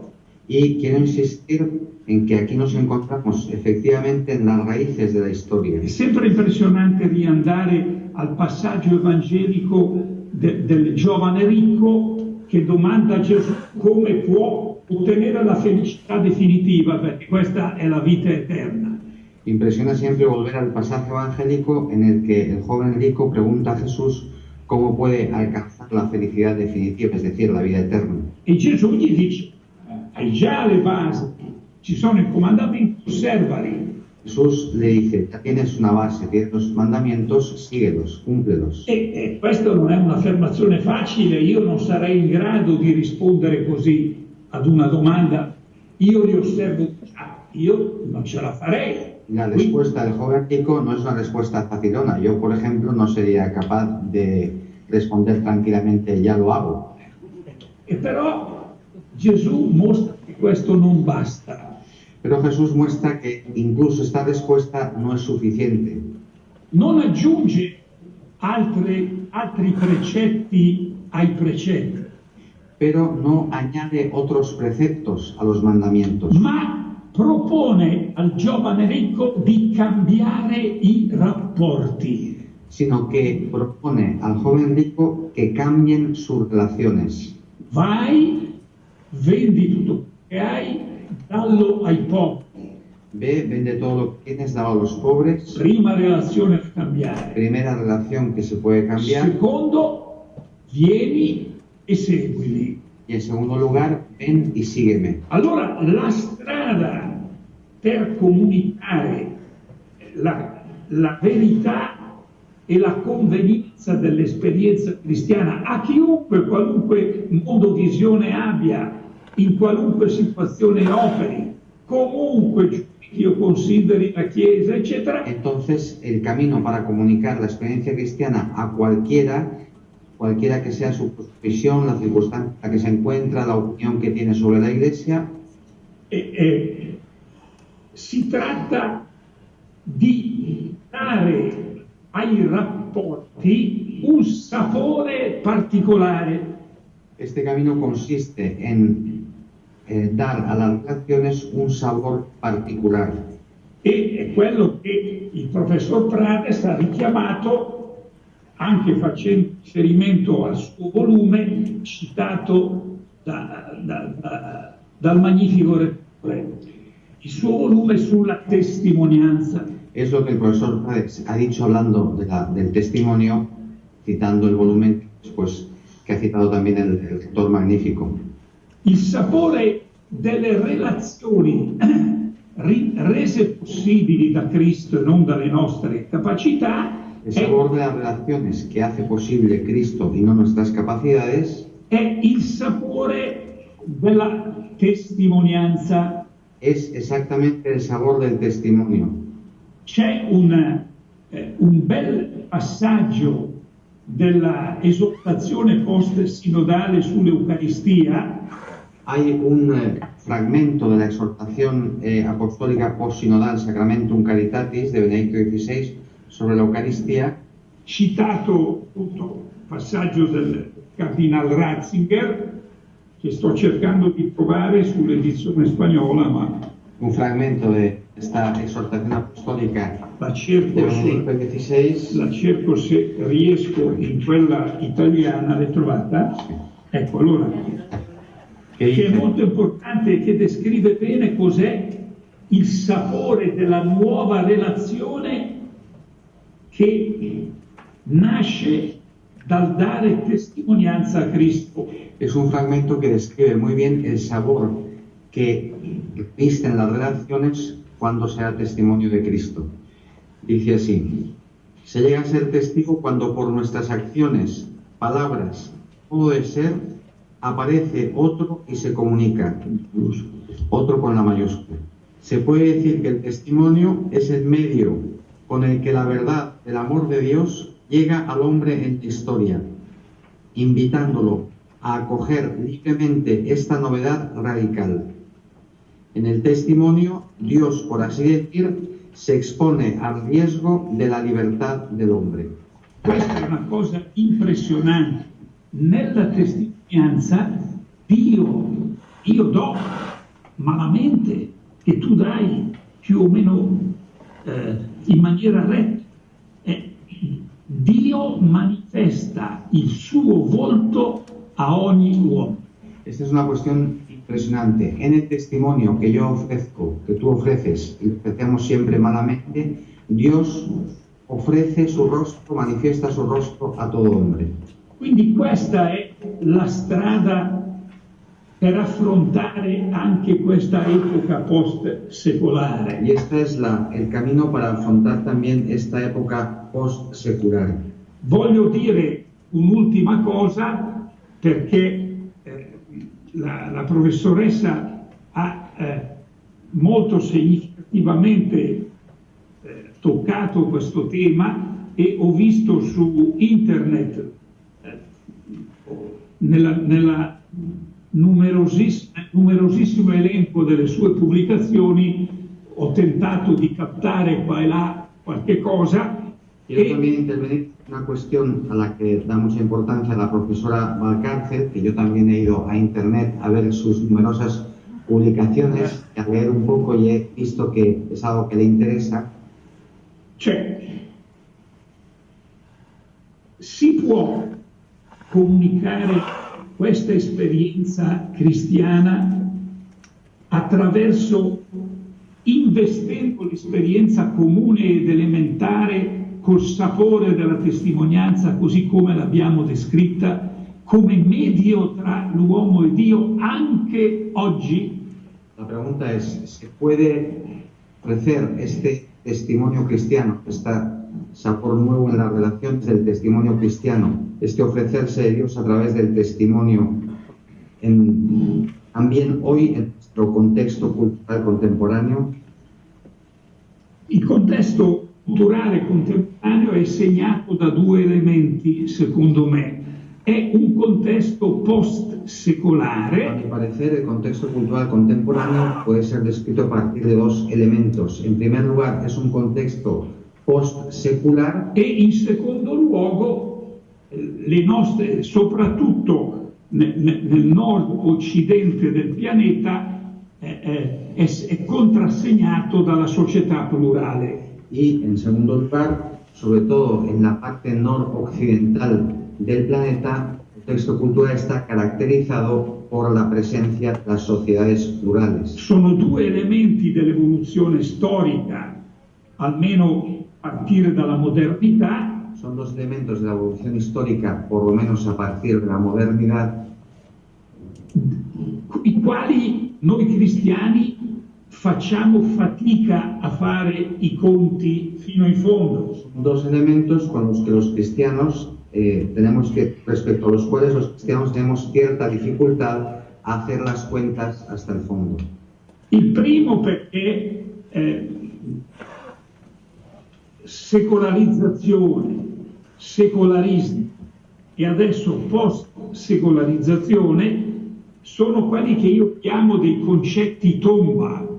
Y quiero insistir en que aquí nos encontramos efectivamente en las raíces de la historia. È sempre impressionante riandare al passaggio evangelico de- del giovane ricco che domanda a Gesù come può ottenere la felicità definitiva, perché questa è la vita eterna. Impresiona siempre volver al pasaje evangélico en el que el joven rico pregunta a Jesús cómo puede alcanzar la felicidad definitiva, es decir, la vida eterna. E Gesù gli dice, hai già le basi, ci sono i comandamenti, osservali. Jesús le dice, tienes una base, tienes los mandamientos, síguelos, cúmplelos. E, e questa non è un'affermazione facile, io non sarei in grado di rispondere così ad una domanda, io li osservo io non ce la farei. La respuesta del joven rico no es una respuesta facilona. Yo, por ejemplo, no sería capaz de responder tranquilamente, ya lo hago. E però Gesù mostra che questo non basta. Pero Jesús muestra que incluso esta respuesta no es suficiente. Non aggiunge altre- altri precetti ai precetti, pero no añade otros preceptos a los mandamientos, ma propone al giovane ricco di cambiare i rapporti. sino que propone al joven rico que cambien sus relaciones. Vai, vendi tutto che hai, dallo ai poveri. Ve, vende todo lo que tienes, dalo a los pobres. Prima relazione da cambiare. Primera relación que se puede cambiar. Secondo, vieni e seguili. Y en segundo lugar, ven y sígueme. Allora la strada per comunicare la, la verità e la convenienza dell'esperienza cristiana a chiunque, qualunque mondovisione abbia, in qualunque situazione operi, comunque giudichi o consideri la Chiesa, eccetera, Entonces, el camino para comunicar la experiencia cristiana a cualquiera, cualquiera que sea su visión, la circunstancia en la que se encuentra, la opinión que tiene sobre la Iglesia, E- e si tratta di dare ai rapporti un sapore particolare. Este camino consiste en eh, dar a las relaciones un sabor particular. E è quello che il professor Prades ha richiamato anche facendo riferimento al suo volume citato da- da- da- dal magnifico rettore, il suo volume sulla testimonianza. Es lo que el profesor Prades ha dicho hablando de la- del testimonio, citando el volumen pues, que ha citado también el, el rector magnífico. Il sapore delle relazioni rese possibili da Cristo e non dalle nostre capacità El è, sabor de las relaciones que hace posible Cristo y no nuestras capacidades è il sapore della testimonianza. es exactamente el sabor del testimonio. C'è un, eh, un bel passaggio della esortazione post-sinodale sull'Eucaristia Hay un eh, fragmento de la exhortación eh, apostólica post-sinodal Sacramentum Caritatis de Benedicto XVI sobre la Eucaristía, citato appunto passaggio del Cardinal Ratzinger che sto cercando di trovare sull'edizione spagnola ma un fragmento de esta exhortación apostólica la de cerco, su- Benedicto XVI, la cerco se riesco in quella italiana l'hai trovata? ecco allora che è molto importante e che descrive bene cos'è il sapore della nuova relazione che nasce dal dare testimonianza a Cristo. es un fragmento que describe muy bien el sabor que visten las relaciones cuando se da testimonio de Cristo. Dice así, se llega a ser testigo cuando por nuestras acciones, palabras, modo de ser, aparece otro y se comunica, otro con la mayúscula. Se puede decir que el testimonio es el medio con el que la verdad del amor de Dios llega al hombre en la historia, invitándolo a acoger libremente esta novedad radical. En el testimonio, Dios, por así decir, se expone al riesgo de la libertad del hombre. Questa è una cosa impressionante. Nella testimonianza Dio, io do malamente che tu dai più o meno eh, in maniera retta. Eh, Dio manifesta il suo volto a ogni uomo. Esta es una cuestión impresionante. En el testimonio que yo ofrezco, que tú ofreces y ofrecemos siempre malamente, Dios ofrece su rostro, manifiesta su rostro a todo hombre. Quindi questa è la strada per affrontare anche questa epoca post-secolare. Y este es la, el camino para afrontar también esta época post-secular. Voglio dire un'ultima cosa perché eh, la, la professoressa ha eh, molto significativamente eh, toccato questo tema e ho visto su internet nella, nella numerosis- numerosissimo elenco delle sue pubblicazioni ho tentato di captare qua e là qualche cosa Quiero e también intervenir en una cuestión a la que da mucha importancia la profesora Valcárcel, que yo también he ido a internet a ver sus numerosas publicaciones, a leer un poco y he visto que es algo que le interesa. Cioè, si può comunicare questa esperienza cristiana attraverso investendo l'esperienza comune ed elementare col sapore della testimonianza così come l'abbiamo descritta come medio tra l'uomo e Dio anche oggi. La pregunta es, ¿se puede ofrecer este testimonio cristiano, este sabor nuevo en las relaciones del testimonio cristiano, este ofrecerse de Dios a través del testimonio, en- también hoy en nuestro contexto cultural contemporáneo? Il contesto culturale contemporaneo è segnato da due elementi, secondo me. È un contesto A mi post-secolare, parecer, el contexto cultural contemporáneo puede ser descrito a partir de dos elementos. En primer lugar, es un contexto post-secular e in secondo luogo eh, le nostre, soprattutto ne- ne- nel nord-occidente del pianeta, eh, eh, è, è contrassegnato dalla società plurale. y, en segundo lugar, sobre todo en la parte noroccidental del planeta, el contexto cultural está caracterizado por la presencia de las sociedades plurales. Sono due elementi dell'evoluzione storica, almeno a partire dalla modernità, Son dos elementos de la evolución histórica, por lo menos a partir de la modernidad, i quali noi cristiani facciamo fatica a fare i conti fino in fondo. Son dos elementos con los que los cristianos eh, tenemos que, respecto a los cuales los cristianos tenemos cierta dificultad a hacer las cuentas hasta el fondo. Il primo perché eh, secolarizzazione, secolarismo e adesso post-secolarizzazione sono quelli che io chiamo dei concetti tomba.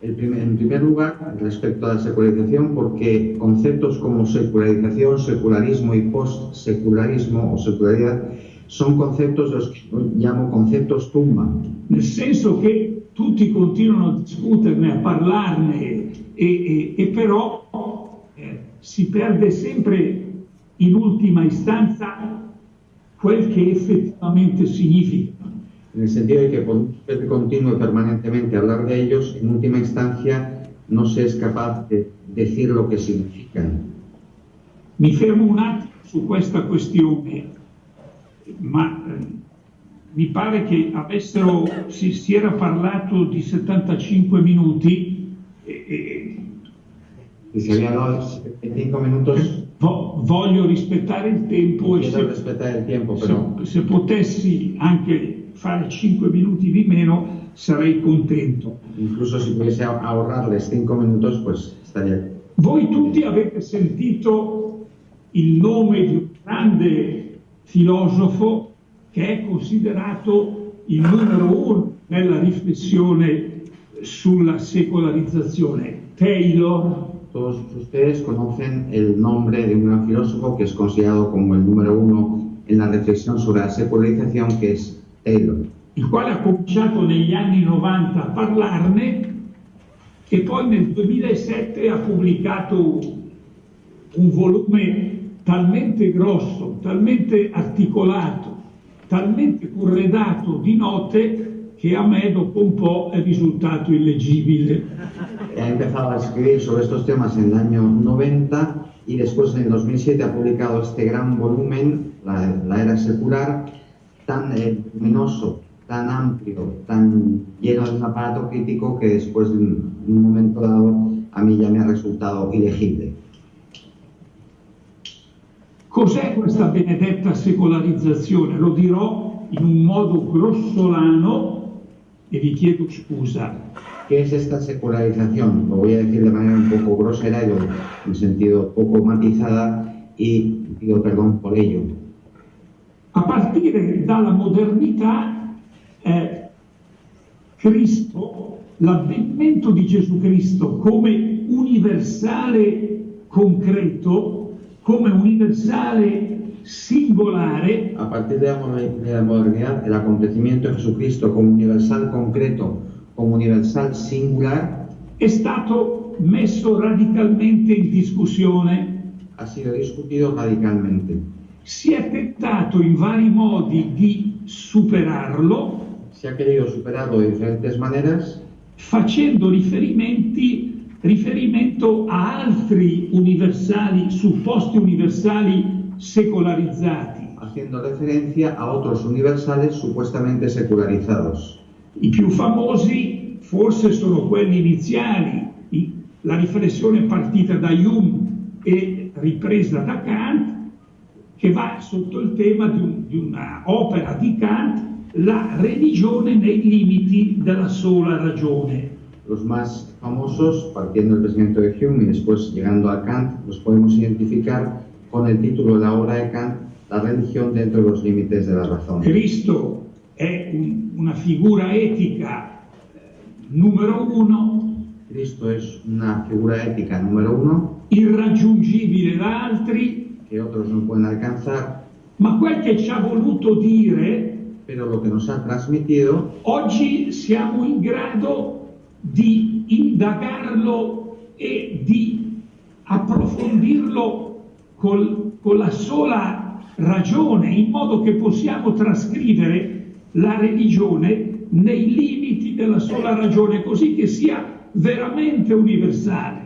El primer- en primer lugar, respecto a la secularización, porque conceptos como secularización, secularismo y post-secularismo o secularidad son conceptos los que yo llamo conceptos tumba, nel senso che tutti continuano a discuterne, a parlarne, e, e- e però eh, si perde sempre in ultima istanza quel che effettivamente significa. en el sentido de que por se continúe permanentemente a hablar de ellos, en última instancia no se es capaz de decir lo que significan. Mi fermo un attimo su questa questione, ma eh, mi pare che avessero, si, si era parlato di 75 minuti e- e Y se 75 minutos, vo- voglio rispettare il tempo e se, respetar el tiempo, se, se potessi anche fare 5 minuti di meno sarei contento. incluso si pudiese ahorrarles 5 minutos, pues estaría Voi tutti avete sentito il nome di un grande filosofo che è considerato il numero uno nella riflessione sulla secolarizzazione. Taylor, Todos ustedes conocen el nombre de un gran filósofo que es considerado como el número uno en la reflexión sobre la secularización, que es Taylor, il quale ha cominciato negli anni 90 a parlarne e poi nel 2007 ha pubblicato un volume talmente grosso, talmente articolato, talmente corredato di note che a me dopo un po' è risultato illeggibile. ha empezado a escribir sobre estos temas en el año 90 y después en el 2007 ha publicado este gran volumen, La, la Era Secular, tan eh, luminoso, tan amplio, tan lleno de un aparato crítico que después de un, un momento dado a mí ya me ha resultado ilegible. Cos'è questa benedetta secolarizzazione? Lo dirò in un modo grossolano e vi chiedo scusa. ¿Qué es esta secularización? Lo voy a decir de manera un poco grosera y lo- en sentido poco matizada y pido perdón por ello. A partire dalla modernità, eh, Cristo, l'avvenimento di Gesù Cristo come universale concreto, come universale singolare, A partir de la, moder- de la modernidad, el acontecimiento de Jesucristo como universal concreto, como universal singular, è stato messo radicalmente in discussione. ha sido discutido radicalmente. Si è tentato in vari modi di superarlo Se ha querido superarlo de diferentes maneras, facendo riferimenti, riferimento a altri universali, supposti universali secolarizzati. haciendo referencia a otros universales supuestamente secularizados. I più famosi forse sono quelli iniziali, la riflessione partita da Hume e ripresa da Kant, che va sotto il tema di, un- di una opera di Kant, la religione nei limiti della sola ragione. Los más famosos, partiendo del pensamiento de Hume y después llegando a Kant, los podemos identificar con el título de la obra de Kant, La religión dentro de los límites de la razón. Cristo è un- una figura etica eh, numero uno, Cristo es una figura ética número uno. Irraggiungibile da altri, que otros no pueden alcanzar, ma quel che ci ha voluto dire pero lo que nos ha transmitido oggi siamo in grado di indagarlo e di approfondirlo col- con la sola ragione, in modo che possiamo trascrivere la religione nei limiti della sola ragione, così che sia veramente universale.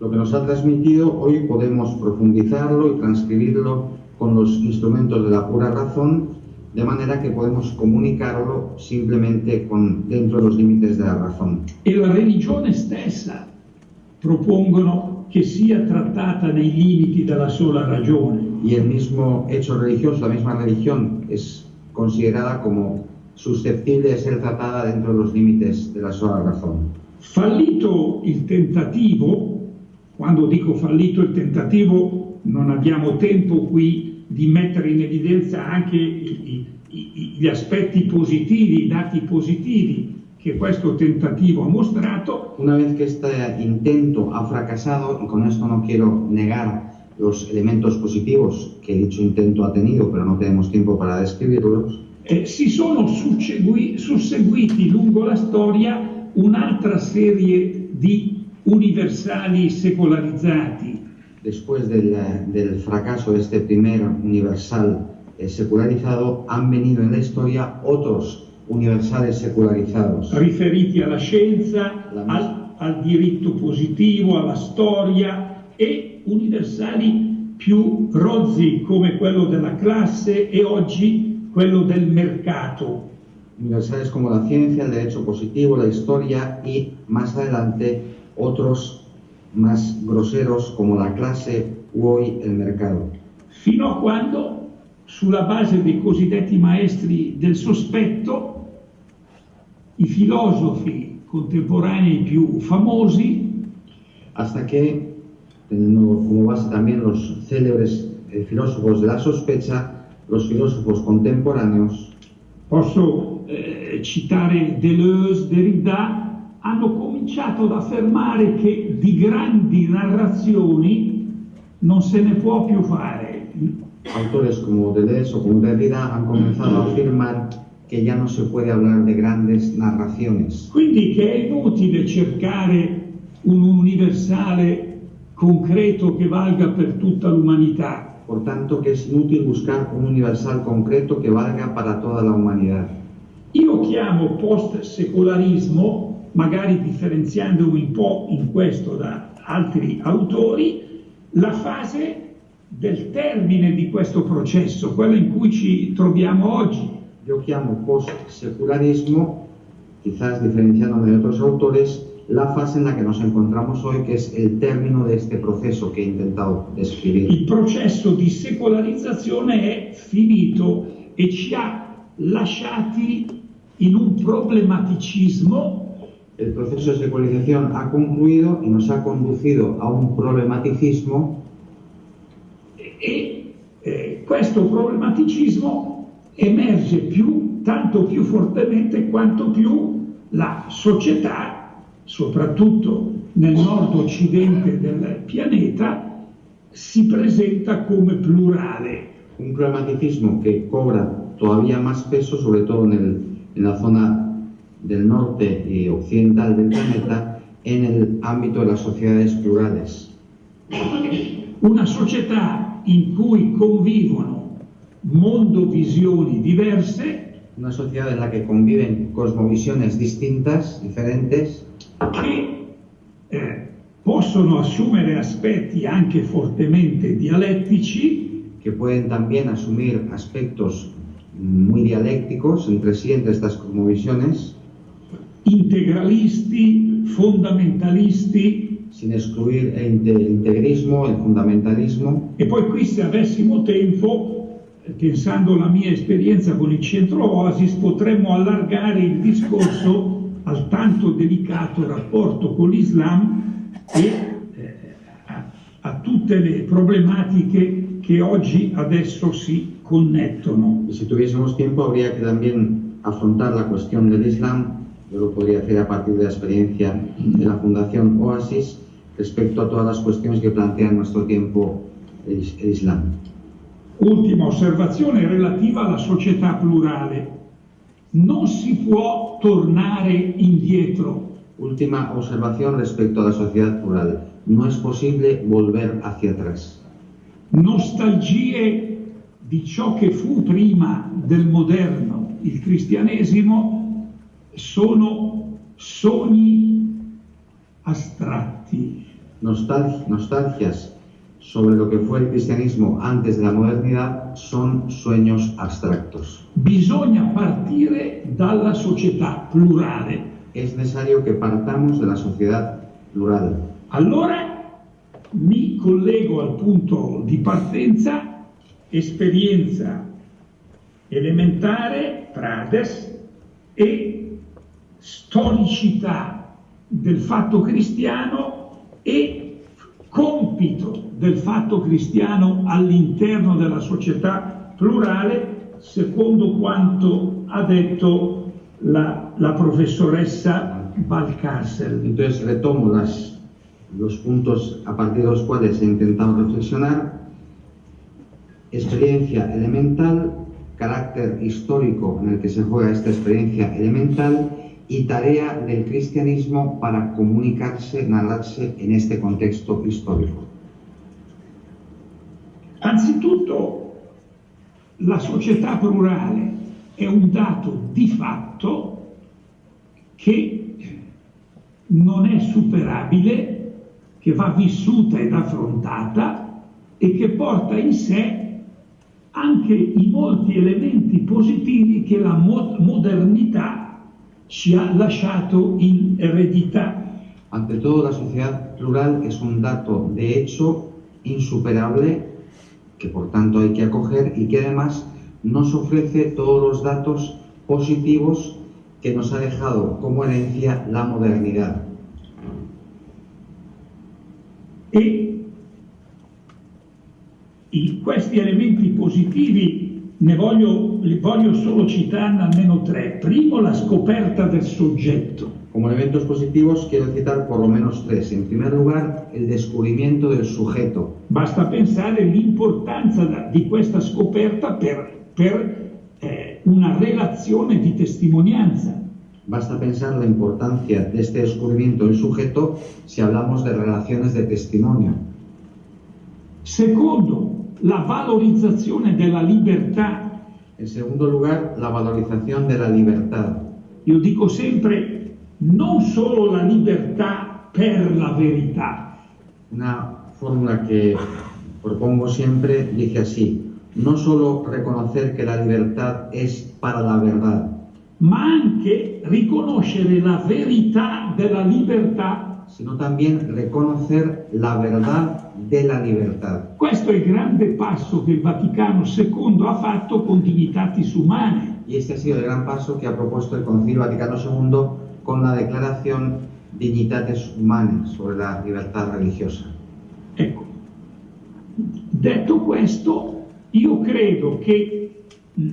Lo que nos ha transmitido, hoy podemos profundizarlo y transcribirlo con los instrumentos de la pura razón, de manera que podemos comunicarlo simplemente con, dentro de los límites de la razón. E la religione stessa propongono che sia trattata nei limiti della sola ragione. Y el mismo hecho religioso, la misma religión, es considerada como susceptible de ser tratada dentro de los límites de la sola razón. Fallito il tentativo, quando dico fallito il tentativo non abbiamo tempo qui di mettere in evidenza anche i- i- gli aspetti positivi, i dati positivi che questo tentativo ha mostrato, Una vez que este intento ha fracasado, y con esto no quiero negar los elementos positivos que dicho intento ha tenido, pero no tenemos tiempo para describirlos, eh, si sono succegui- susseguiti lungo la storia un'altra serie di universali secolarizzati, después del, del fracaso de este primer universal eh, secularizado, han venido en la historia otros universales secularizados, riferiti alla scienza, La al, al diritto positivo, alla storia e universali più rozzi come quello della classe e oggi quello del mercato. universales como la ciencia, el derecho positivo, la historia y más adelante otros más groseros como la clase u hoy el mercado. Fino a quando, sulla base dei cosiddetti maestri del sospetto, i filosofi contemporanei più famosi hasta que, teniendo como base también los célebres eh, filósofos de la sospecha, los filósofos contemporáneos, Posso eh, citare Deleuze, Derrida, hanno cominciato ad affermare che di grandi narrazioni non se ne può più fare. Autores como Deleuze o como Derrida han comenzado a afirmar que ya no se puede hablar de grandes narraciones. Quindi che è inutile cercare un universale concreto che valga per tutta l'umanità. Por tanto, que es inútil buscar un universal concreto que valga para toda la humanidad. Io chiamo post-secolarismo, magari differenziandomi un po' in questo da altri autori, la fase del termine di questo processo, quella in cui ci troviamo oggi. Yo llamo post-secularismo, quizás diferenciándome de otros autores, la fase en la que nos encontramos hoy, que es el término de este proceso que he intentado describir. Il processo di secolarizzazione è finito e ci ha lasciati in un problematicismo El proceso de secularización ha concluido y nos ha conducido a un problematicismo e eh, questo problematicismo emerge più, tanto più fortemente quanto più la società, soprattutto nel nord-occidente del pianeta, si presenta come plurale. un problematicismo que cobra todavía más peso, sobre todo en, el- en la zona del norte y occidental del planeta, en el ámbito de las sociedades plurales. Una società in cui convivono mondovisioni diverse. Una sociedad en la que conviven cosmovisiones distintas, diferentes, che eh, possono assumere aspetti anche fortemente dialettici, que pueden también asumir aspectos muy dialécticos entre sí, entre estas cosmovisiones, integralisti, fondamentalisti, sin excluir el inte- el integrismo, el fundamentalismo. e poi qui se avessimo tempo, pensando alla mia esperienza con il centro Oasis, potremmo allargare il discorso al tanto delicato rapporto con l'Islam e eh, a, a tutte le problematiche che oggi adesso si connettono. Y si tuviésemos tiempo, habría que también afrontar la cuestión del Islam. Yo lo podría hacer a partir de la experiencia de la Fundación Oasis respecto a todas las cuestiones que plantea en nuestro tiempo el, is- el Islam. Ultima osservazione relativa alla società plurale. Non si può tornare indietro. Última observación respecto a la sociedad plural. No es posible volver hacia atrás. Nostalgie di ciò che fu prima del moderno, il cristianesimo, sono sogni astratti. Nostal- nostalgias sobre lo que fue el cristianismo antes de la modernidad son sueños abstractos. Bisogna partire dalla società plurale. Es necesario que partamos de la sociedad plural. Allora mi collego al punto di partenza, esperienza elementare, Prades, e storicità del fatto cristiano e compito del fatto cristiano all'interno della società plurale, secondo quanto ha detto la, la professoressa Balcarcel. Entonces retomo las, los puntos a partir de los cuales he intentado reflexionar. Experiencia elemental, carácter histórico en el que se juega esta experiencia elemental y tarea del cristianismo para comunicarse, narrarse en este contexto histórico. Anzitutto la società plurale è un dato di fatto che non è superabile, che va vissuta ed affrontata e che porta in sé anche i molti elementi positivi che la mo- modernità ci ha lasciato in eredità. Ante todo, la sociedad plural es un dato de hecho insuperable que por tanto hay que acoger y que además nos ofrece todos los datos positivos que nos ha dejado como herencia la modernidad. e i- questi elementi positivi ne voglio, li voglio solo citarne almeno tre. Primo, la scoperta del soggetto. Como elementos positivos quiero citar por lo menos tres. En primer lugar, el descubrimiento del sujeto. Basta pensare l'importanza di questa scoperta per, per, eh, una relazione di testimonianza. Basta pensar la importancia de este descubrimiento del sujeto si hablamos de relaciones de testimonio. Secondo, la valorizzazione della libertà. En segundo lugar, la valorización de la libertad. Io dico sempre non solo la libertà per la verità, Una fórmula que propongo siempre dice así, no solo reconocer que la libertad es para la verdad, ma anche riconoscere la verità della libertà. sino también reconocer la verdad de la libertad. Questo è il grande passo che il Vaticano II ha fatto con Dignitatis Humanae. Y este ha sido el gran paso que ha propuesto el Concilio Vaticano II con la declaración Dignitates Humanas sobre la libertad religiosa. Ecco, detto questo, io credo che mh,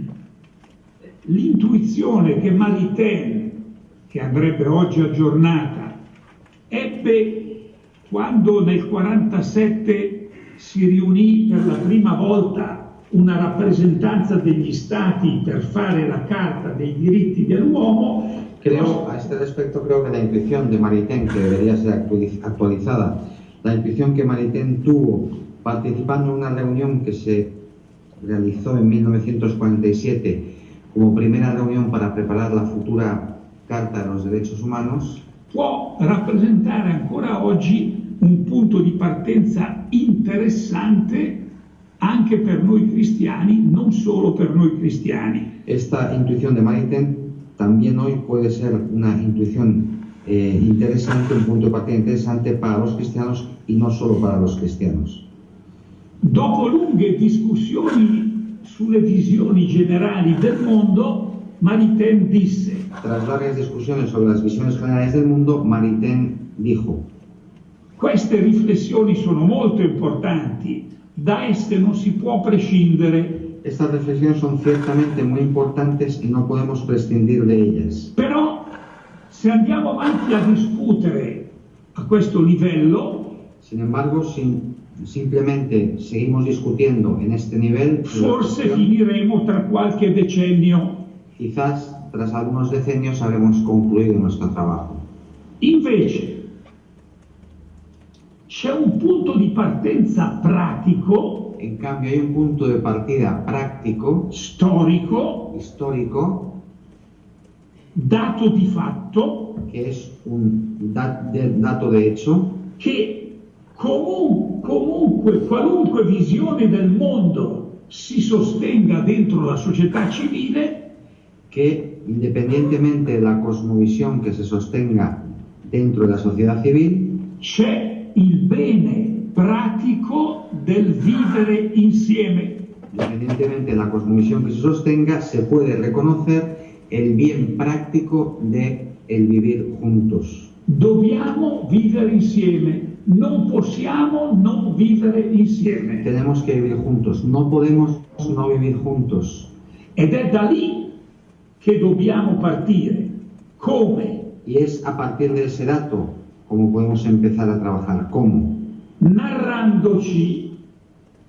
l'intuizione che Maritain, che andrebbe oggi aggiornata, ebbe quando nel 47 si riunì per la prima volta una rappresentanza degli stati per fare la Carta dei diritti dell'uomo, Creo, a este respecto, creo que la intuición de Maritain, que debería ser actualiz- actualizada, la intuición que Maritain tuvo participando en una reunión que se realizó en 1947 como primera reunión para preparar la futura Carta de los Derechos Humanos, può rappresentare ancora oggi un punto di partenza interessante anche per noi cristiani, non solo per noi cristiani. esta intuición de Maritain también hoy puede ser una intuición eh, interesante, un punto de partida interesante para los cristianos y no solo para los cristianos. Dopo lunghe discussioni sulle visioni generali del mondo, Maritain disse. Tras largas discusiones sobre las visiones generales del mundo, Maritain dijo, queste riflessioni sono molto importanti, da esse non si può prescindere, estas reflexiones son ciertamente muy importantes y no podemos prescindir de ellas. però se andiamo avanti a discutere a questo livello, Sin embargo, si simplemente seguimos discutiendo en este nivel, forse finiremo tra qualche decennio quizás tras algunos decenios habremos concluido nuestro trabajo. Invece c'è un punto di partenza pratico, En cambio, hay un punto de partida práctico, storico, histórico, dato di fatto, que es un da- de- dato de hecho, che comun- comunque qualunque visione del mondo si sostenga dentro la società civile, que independientemente de la cosmovisión que se sostenga dentro de la sociedad civil, c'è il bene pratico del vivere insieme. independientemente de la cosmovisión que se sostenga, se puede reconocer el bien práctico de el vivir juntos. Dobbiamo vivere insieme, non possiamo non vivere insieme. Tenemos que vivir juntos, no podemos no vivir juntos. Ed è da lì che dobbiamo partire. Come? Y es a partir de ese dato como podemos empezar a trabajar. ¿Cómo? Narrandoci,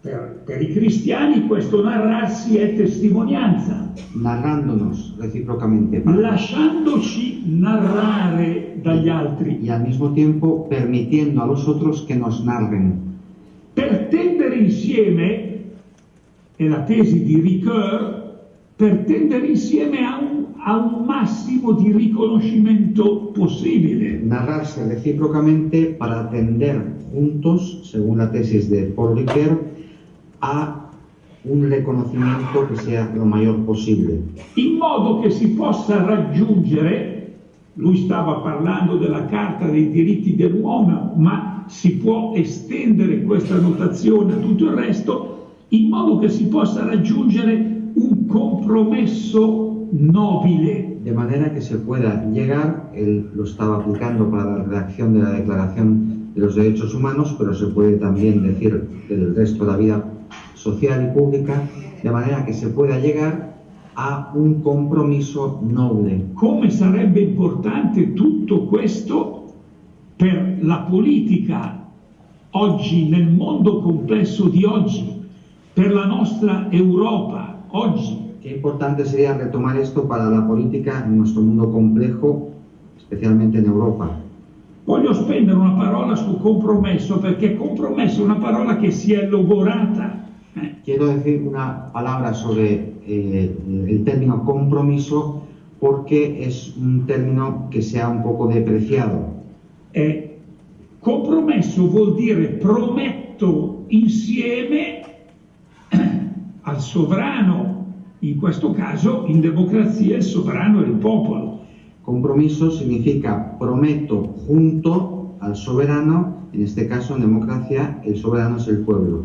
per, per i cristiani questo narrarsi è testimonianza, Narrándonos recíprocamente para- lasciandoci narrare dagli altri. y al mismo tiempo permitiendo a los otros que nos narren. Per tendere insieme, è la tesi di Ricoeur, per tendere insieme a un, a un massimo di riconoscimento possibile. Narrarse recíprocamente para atender juntos, según la tesis de Paul Ricoeur, a un reconocimiento que sea lo mayor posible. in modo che si possa raggiungere, lui stava parlando della Carta dei diritti dell'uomo, ma si può estendere questa notazione a tutto il resto, in modo che si possa raggiungere un compromesso nobile. De manera que se pueda llegar, él lo estaba aplicando para la redacción de la Declaración de los Derechos Humanos, pero se puede también decir del resto de la vida social y pública, de manera que se pueda llegar a un compromiso noble. Come sarebbe importante tutto questo per la politica oggi, nel mondo complesso di oggi, per la nostra Europa oggi. Qué importante sería retomar esto para la política en nuestro mundo complejo, especialmente en Europa. Voglio spendere una parola su compromesso perché compromesso è una parola che si è logorata. Quiero decir una palabra sobre eh, el término compromiso porque es un término que se ha un poco depreciado. eh, compromesso vuol dire prometto insieme al sovrano, in questo caso in democrazia il sovrano è il popolo. Compromiso significa prometo junto al soberano, en este caso en democracia el soberano es el pueblo.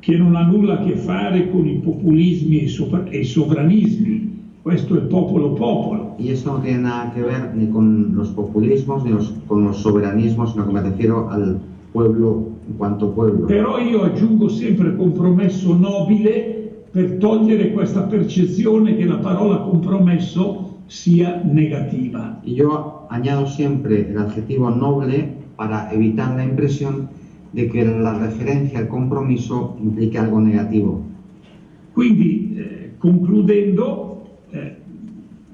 che non ha nulla a che fare con i populismi e i e i sovranismi. Questo è il popolo popolo. Y esto no tiene nada que ver ni con los populismos ni los- con los soberanismos, sino que me refiero al pueblo en cuanto pueblo. Però io aggiungo sempre compromesso nobile per togliere questa percezione che la parola compromesso sia negativa. Yo añado siempre el adjetivo noble para evitar la impresión de que la referencia al compromiso implica algo negativo. Quindi, eh, concludendo, eh,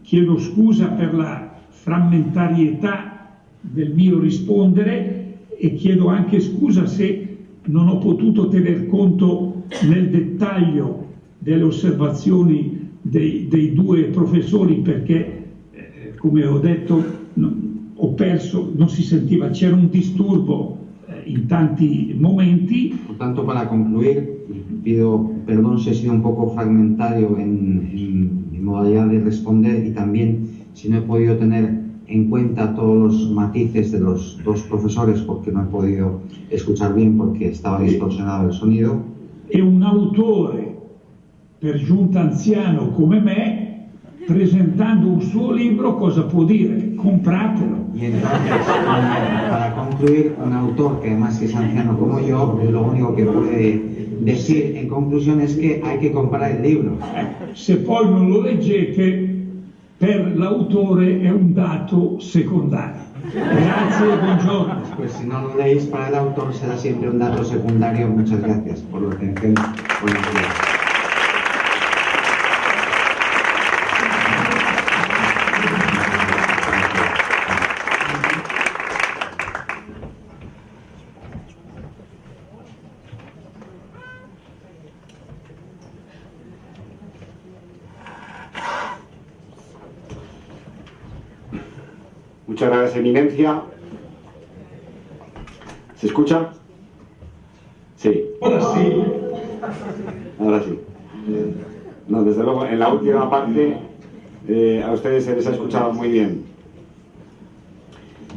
chiedo scusa per la frammentarietà del mio rispondere e chiedo anche scusa se non ho potuto tener conto nel dettaglio delle osservazioni dei, dei due professori perché, eh, come ho detto, no- ho perso, non si sentiva, c'era un disturbo eh, in tanti momenti Por tanto, para concluir, pido perdón si he sido un poco fragmentario en, en mi modalidad de responder y también si no he podido tener en cuenta todos los matices de los dos profesores porque no he podido escuchar bien porque estaba distorsionado el sonido. e un autore per giunta anziano come me presentando un suo libro cosa può dire? Compratelo. Y entonces, para concluir, un autor que además es anciano como yo, lo único que puede decir en conclusión es que hay que comprar el libro. Eh, Se poi non lo leggete, per l'autore è un dato secondario. Grazie e buongiorno. Pues si no lo leéis para el autor será siempre un dato secundario. Muchas gracias por la atención. Buenos días. Eminencia. ¿Se escucha? Sí, Ora sì, ahora sí. No, desde luego, en la última parte eh, a ustedes se les ha escuchado muy bien.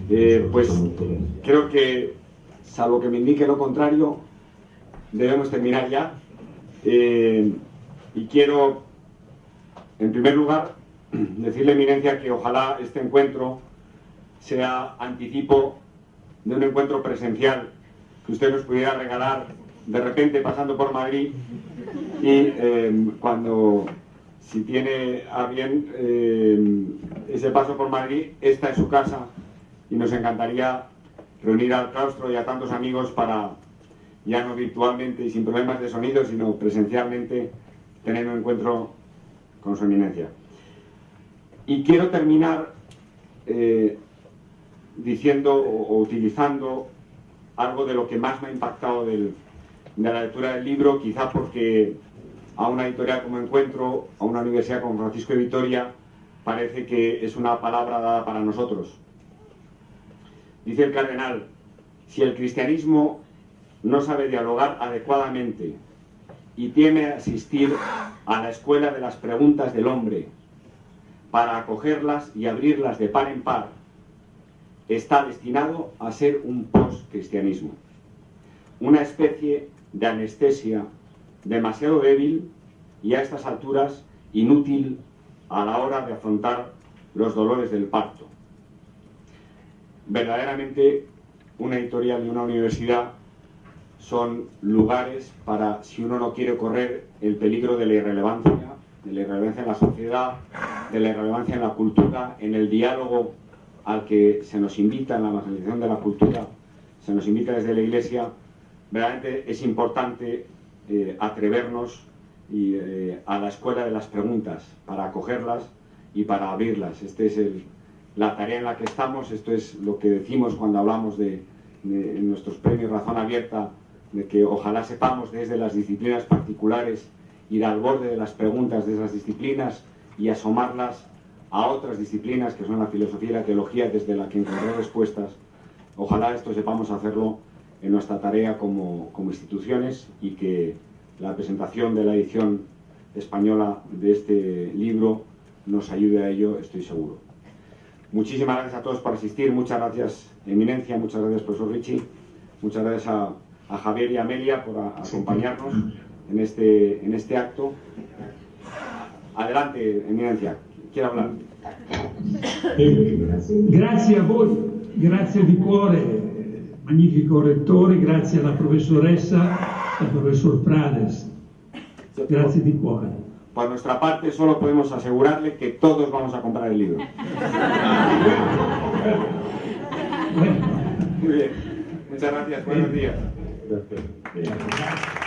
Eh, pues creo que, salvo que me indique lo contrario, debemos terminar ya. Eh, y quiero, en primer lugar, decirle, Eminencia, que ojalá este encuentro sea anticipo de un encuentro presencial que usted nos pudiera regalar de repente pasando por Madrid y eh, cuando, si tiene a bien eh, ese paso por Madrid, esta es su casa y nos encantaría reunir al claustro y a tantos amigos para, ya no virtualmente y sin problemas de sonido, sino presencialmente, tener un encuentro con su eminencia. Y quiero terminar eh, diciendo o, utilizando algo de lo que más me ha impactado de la lectura del libro, quizá porque a una editorial como Encuentro, a una universidad como Francisco de Vitoria, parece que es una palabra dada para nosotros. Dice el cardenal, si el cristianismo no sabe dialogar adecuadamente y tiene a asistir a la escuela de las preguntas del hombre para acogerlas y abrirlas de par en par, está destinado a ser un post-cristianismo, una especie de anestesia demasiado débil y a estas alturas inútil a la hora de afrontar los dolores del parto. Verdaderamente, una editorial de una universidad son lugares para, si uno no quiere correr el peligro de la irrelevancia, de la irrelevancia en la sociedad, de la irrelevancia en la cultura, en el diálogo al que se nos invita, en la evangelización de la cultura, se nos invita desde la Iglesia, verdaderamente es importante eh, atrevernos y, eh, a la escuela de las preguntas, para acogerlas y para abrirlas. Esta es la tarea en la que estamos, esto es lo que decimos cuando hablamos de nuestros premios Razón Abierta, de que ojalá sepamos desde las disciplinas particulares ir al borde de las preguntas de esas disciplinas y asomarlas a otras disciplinas que son la filosofía y la teología desde la que encontrar respuestas. Ojalá esto sepamos hacerlo en nuestra tarea como, como instituciones y que la presentación de la edición española de este libro nos ayude a ello, estoy seguro. Muchísimas gracias a todos por asistir, muchas gracias Eminencia, muchas gracias profesor Richie, muchas gracias a, a Javier y Amelia por a, acompañarnos en este, en este acto. Adelante, Eminencia, quiero hablar. Grazie a voi, grazie di cuore, magnifico rettore, grazie alla professoressa, al professor Prades. Grazie di cuore. Por nuestra parte, solo podemos asegurarle que todos vamos a comprar el libro. Muy bien. Muchas gracias. Buenos días. Grazie.